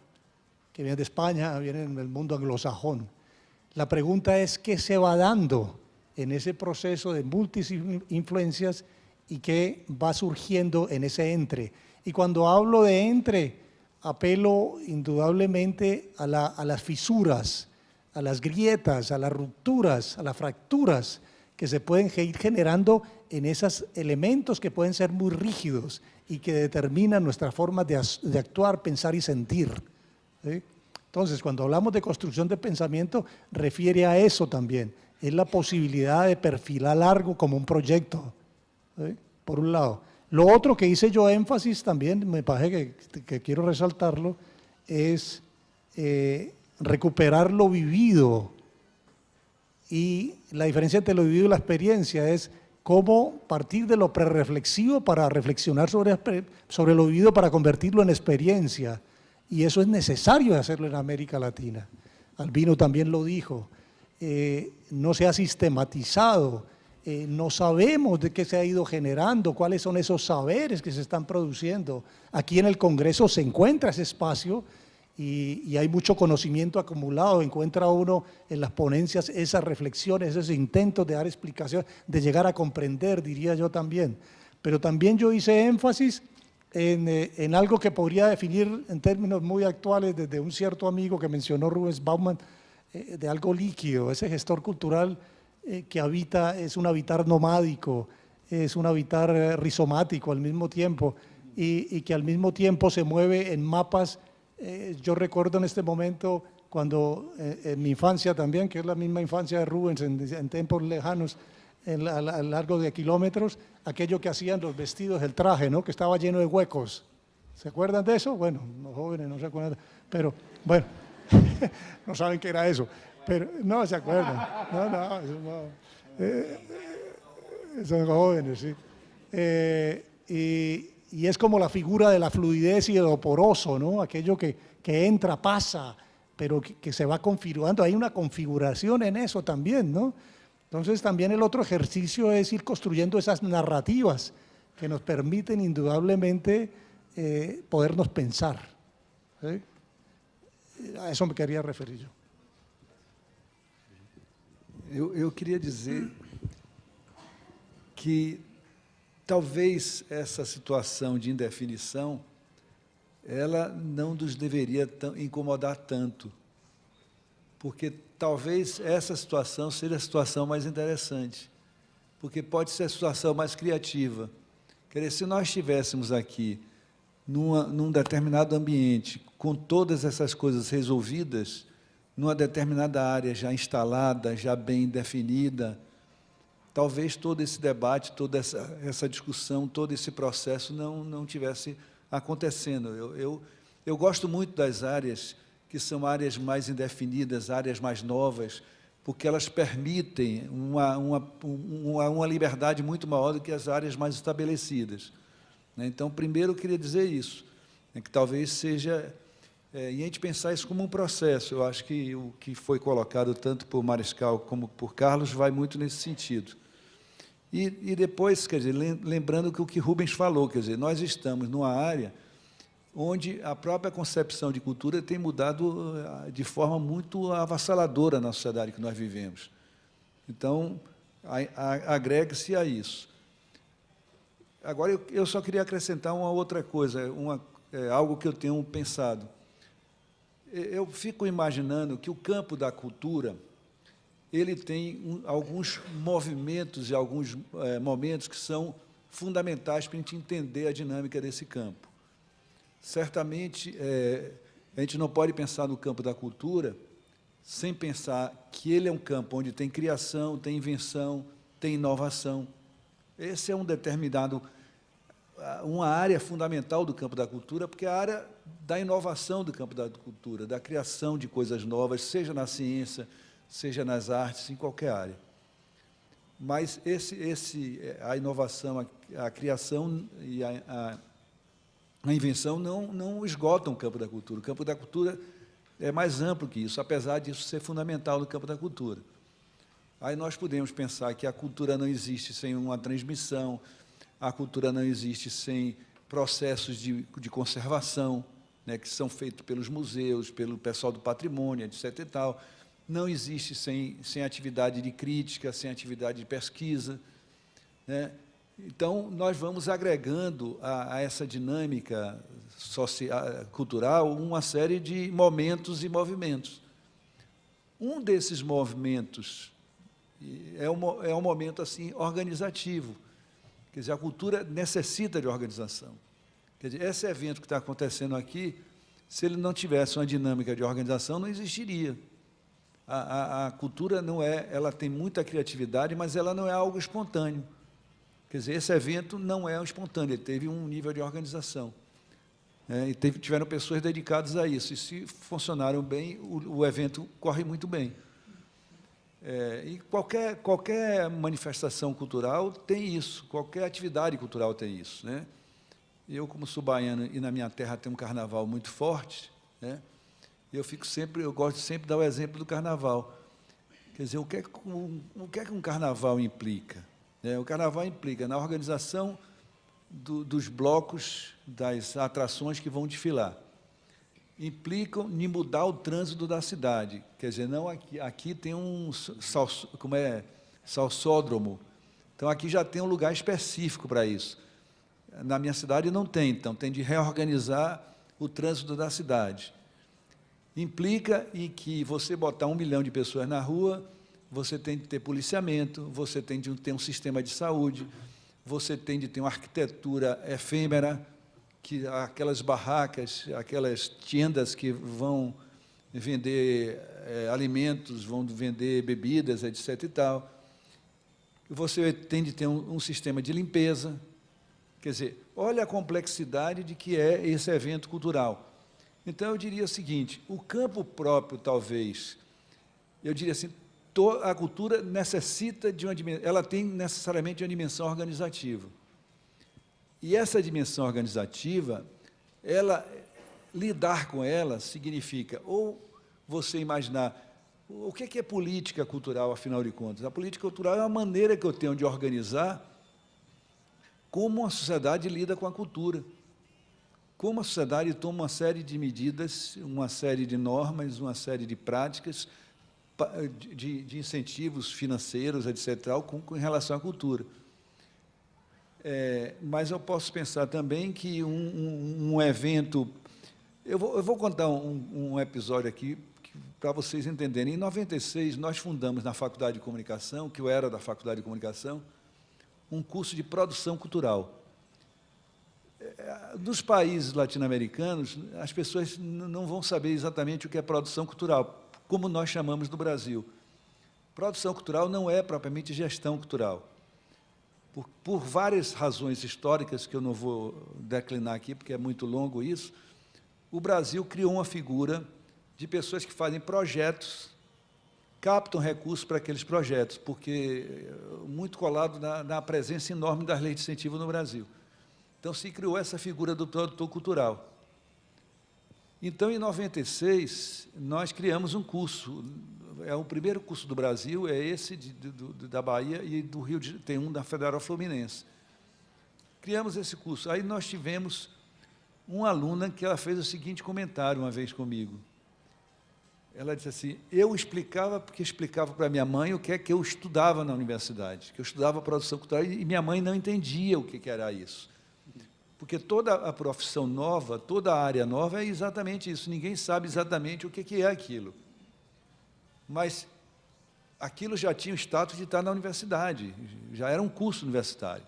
Speaker 3: que vienen de España, vienen del mundo anglosajón. La pregunta es qué se va dando en ese proceso de múltiples influencias y qué va surgiendo en ese entre. Y cuando hablo de entre, apelo indudablemente a, la, a, las fisuras, a las grietas, a las rupturas, a las fracturas que se pueden ir generando en esos elementos que pueden ser muy rígidos y que determinan nuestra forma de, actuar, pensar y sentir. Entonces, cuando hablamos de construcción de pensamiento, refiere a eso también. Es la posibilidad de perfilar largo como un proyecto, por un lado. Lo otro que hice yo énfasis también, me parece que, quiero resaltarlo, es eh, recuperar lo vivido. Y la diferencia entre lo vivido y la experiencia es cómo partir de lo prereflexivo para reflexionar sobre, sobre lo vivido para convertirlo en experiencia. Y eso es necesario hacerlo en América Latina. Albino también lo dijo, eh, no se ha sistematizado, eh, no sabemos de qué se ha ido generando, cuáles son esos saberes que se están produciendo. Aquí en el Congreso se encuentra ese espacio y, hay mucho conocimiento acumulado, encuentra uno en las ponencias esas reflexiones, esos intentos de dar explicaciones, de llegar a comprender, diría yo también. Pero también yo hice énfasis en, eh, en algo que podría definir en términos muy actuales desde un cierto amigo que mencionó Rubens Bauman, eh, de algo líquido, ese gestor cultural eh, que habita, es un habitar nomádico, es un habitar eh, rizomático al mismo tiempo y, y, que al mismo tiempo se mueve en mapas. Eh, yo recuerdo en este momento cuando eh, en mi infancia también, que es la misma infancia de Rubens en, en tiempos lejanos, en, a, a, largo de kilómetros, aquello que hacían los vestidos, el traje, ¿no? que estaba lleno de huecos. ¿Se acuerdan de eso? Bueno, los jóvenes no se acuerdan, pero bueno, no saben qué era eso. Pero no se acuerdan. No, no, eso no. Eh, eh, son jóvenes, sí. Eh, y, y, es como la figura de la fluidez y de lo poroso, ¿no? Aquello que, que entra, pasa, pero que, se va configurando. Hay una configuración en eso también, ¿no? Entonces también el otro ejercicio es ir construyendo esas narrativas que nos permiten indudablemente eh, podernos pensar. A eso me quería referir yo.
Speaker 5: Eu, eu queria dizer que talvez essa situação de indefinição ela não nos deveria incomodar tanto, porque talvez essa situação seja a situação mais interessante, porque pode ser a situação mais criativa. Quer dizer, se nós estivéssemos aqui numa, num determinado ambiente, com todas essas coisas resolvidas, numa determinada área já instalada, já bem definida, talvez todo esse debate, toda essa, essa discussão, todo esse processo não, não tivesse acontecendo. Eu, eu, eu gosto muito das áreas que são áreas mais indefinidas, áreas mais novas, porque elas permitem uma, uma, uma, uma liberdade muito maior do que as áreas mais estabelecidas. Né? Então, primeiro, eu queria dizer isso, né, que talvez seja é, e a gente pensar isso como um processo. Eu acho que o que foi colocado tanto por Mariscal como por Carlos vai muito nesse sentido. E, e depois, quer dizer, lembrando que o que Rubens falou, quer dizer, nós estamos numa área onde a própria concepção de cultura tem mudado ah, de forma muito avassaladora na sociedade que nós vivemos. Então, agrega-se a isso. Agora, eu, eu, só queria acrescentar uma outra coisa, uma, é, algo que eu tenho pensado eu fico imaginando que o campo da cultura ele tem um, alguns movimentos e alguns é, momentos que são fundamentais para a gente entender a dinâmica desse campo. Certamente, é, a gente não pode pensar no campo da cultura sem pensar que ele é um campo onde tem criação, tem invenção, tem inovação. Esse é um determinado uma área fundamental do campo da cultura, porque a área da inovação do campo da cultura, da criação de coisas novas, seja na ciência, seja nas artes, em qualquer área. Mas esse, esse, a inovação, a, a criação e a, a, a, invenção não, não esgotam o campo da cultura. O campo da cultura é mais amplo que isso, apesar disso ser fundamental no campo da cultura. Aí nós podemos pensar que a cultura não existe sem uma transmissão, a cultura não existe sem processos de, de conservação, né, que são feitos pelos museus, pelo pessoal do patrimônio, etc. E tal. Não existe sem, sem atividade de crítica, sem atividade de pesquisa. Né? Então, nós vamos agregando a, a essa dinâmica social, cultural uma série de momentos e movimentos. Um desses movimentos é um, é um momento assim organizativo. Quer dizer, a cultura necessita de organização. Quer dizer, esse evento que está acontecendo aqui, se ele não tivesse uma dinâmica de organização, não existiria. A, a, a, cultura não é, ela tem muita criatividade, mas ela não é algo espontâneo. Quer dizer, esse evento não é espontâneo, ele teve um nível de organização. É, e teve, tiveram pessoas dedicadas a isso. E se funcionaram bem, o, o evento corre muito bem. É, e qualquer, qualquer manifestação cultural tem isso, qualquer atividade cultural tem isso. Né? Eu, como sou baiano e na minha terra tem um carnaval muito forte, né? eu fico sempre, eu gosto de sempre dar o exemplo do carnaval. Quer dizer, o que é que um, o que, é que um carnaval implica? É, o carnaval implica na organização do, dos blocos, das atrações que vão desfilar. Implicam em mudar o trânsito da cidade. Quer dizer, não aqui, aqui tem um sal, como é, salsódromo. Então, aqui já tem um lugar específico para isso. Na minha cidade não tem, então tem de reorganizar o trânsito da cidade. Implica em que você botar um milhão de pessoas na rua, você tem de ter policiamento, você tem de ter um sistema de saúde, você tem de ter uma arquitetura efêmera, que aquelas barracas, aquelas tendas que vão vender é, alimentos, vão vender bebidas, etc. e tal. Você tem de ter um, um sistema de limpeza, Quer dizer, olha a complexidade de que é esse evento cultural. Então, eu diria o seguinte, o campo próprio, talvez, eu diria assim, a cultura necessita de uma dimensão, ela tem necessariamente uma dimensão organizativa. E essa dimensão organizativa, ela, lidar com ela significa, ou você imaginar, o que é política cultural, afinal de contas? A política cultural é a maneira que eu tenho de organizar como a sociedade lida com a cultura, como a sociedade toma uma série de medidas, uma série de normas, uma série de práticas, de, de incentivos financeiros, etc., com, com, relação à cultura. É, mas eu posso pensar também que um, um, um evento... Eu vou, eu vou contar um, um episódio aqui para vocês entenderem. Em 96, nós fundamos na Faculdade de Comunicação, que eu era da Faculdade de Comunicação, um curso de produção cultural. Nos países latino-americanos, as pessoas não vão saber exatamente o que é produção cultural, como nós chamamos no Brasil. Produção cultural não é propriamente gestão cultural. Por, por, várias razões históricas, que eu não vou declinar aqui, porque é muito longo isso, o Brasil criou uma figura de pessoas que fazem projetos captam recursos para aqueles projetos, porque eh, muito colado na, na, presença enorme das leis de incentivo no Brasil. Então, se criou essa figura do produtor cultural. Então, em 96, nós criamos um curso, é o primeiro curso do Brasil, é esse de, de, da Bahia e do Rio de tem um da Federal Fluminense. Criamos esse curso. Aí nós tivemos uma aluna que ela fez o seguinte comentário uma vez comigo ela disse assim, eu explicava porque explicava para minha mãe o que é que eu estudava na universidade, que eu estudava produção cultural e minha mãe não entendia o que, era isso. Porque toda a profissão nova, toda a área nova é exatamente isso, ninguém sabe exatamente o que, que é aquilo. Mas aquilo já tinha o status de estar na universidade, já era um curso universitário.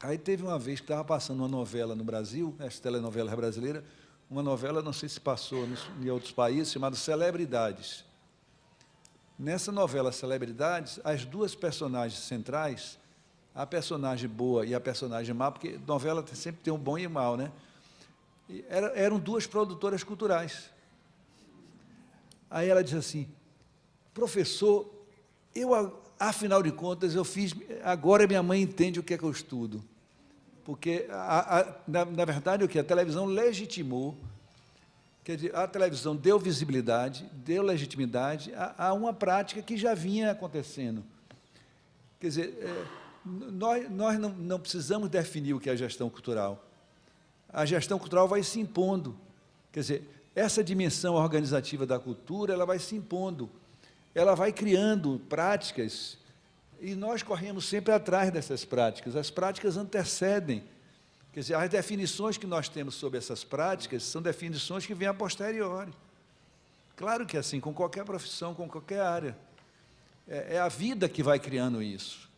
Speaker 5: Aí teve uma vez que estava passando uma novela no Brasil, essa telenovela brasileira, uma novela, não sei se passou em outros países, chamada Celebridades. Nessa novela Celebridades, as duas personagens centrais a personagem boa e a personagem má, porque novela sempre tem um bom e um mal, né? E era- eram duas produtoras culturais. Aí ela disse assim, professor, eu, afinal de contas, eu fiz, agora minha mãe entende o que é que eu estudo. Porque, a- a- na, na verdade, o que? A televisão legitimou, quer dizer, a televisão deu visibilidade, deu legitimidade a, a uma prática que já vinha acontecendo. Quer dizer, é, nós, nós não, não precisamos definir o que é gestão cultural. A gestão cultural vai se impondo. Quer dizer, essa dimensão organizativa da cultura, ela vai se impondo. Ela vai criando práticas e nós corremos sempre atrás dessas práticas. As práticas antecedem. Quer dizer, as definições que nós temos sobre essas práticas são definições que vêm a posteriori. Claro que é assim, com qualquer profissão, com qualquer área. É, é a vida que vai criando isso.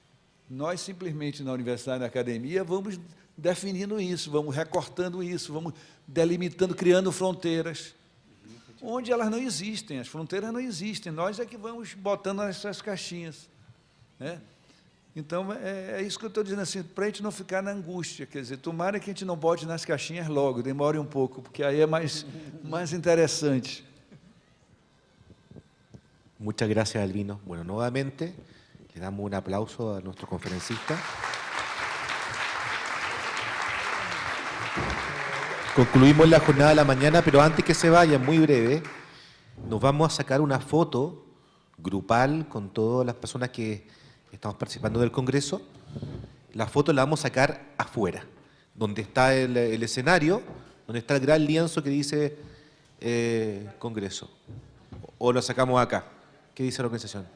Speaker 5: Nós, simplesmente, na universidade, na academia, vamos definindo isso, vamos recortando isso, vamos delimitando, criando fronteiras, onde elas não existem, as fronteiras não existem, nós é que vamos botando essas caixinhas. Né? Então, é, é isso que eu estou dizendo assim, para a gente não ficar na angústia, quer dizer, tomara que a gente não bote nas caixinhas logo, demore um pouco, porque aí é mais, mais interessante.
Speaker 2: Muchas gracias, Albino. Bueno, nuevamente le damos un aplauso a nuestro conferencista. Concluimos la jornada de la mañana, pero antes que se vaya, muy breve, nos vamos a sacar una foto grupal con todas las personas que estamos participando del Congreso. La foto la vamos a sacar afuera, donde está el, escenario, donde está el gran lienzo que dice eh, Congreso. O lo sacamos acá. ¿Qué dice la organización?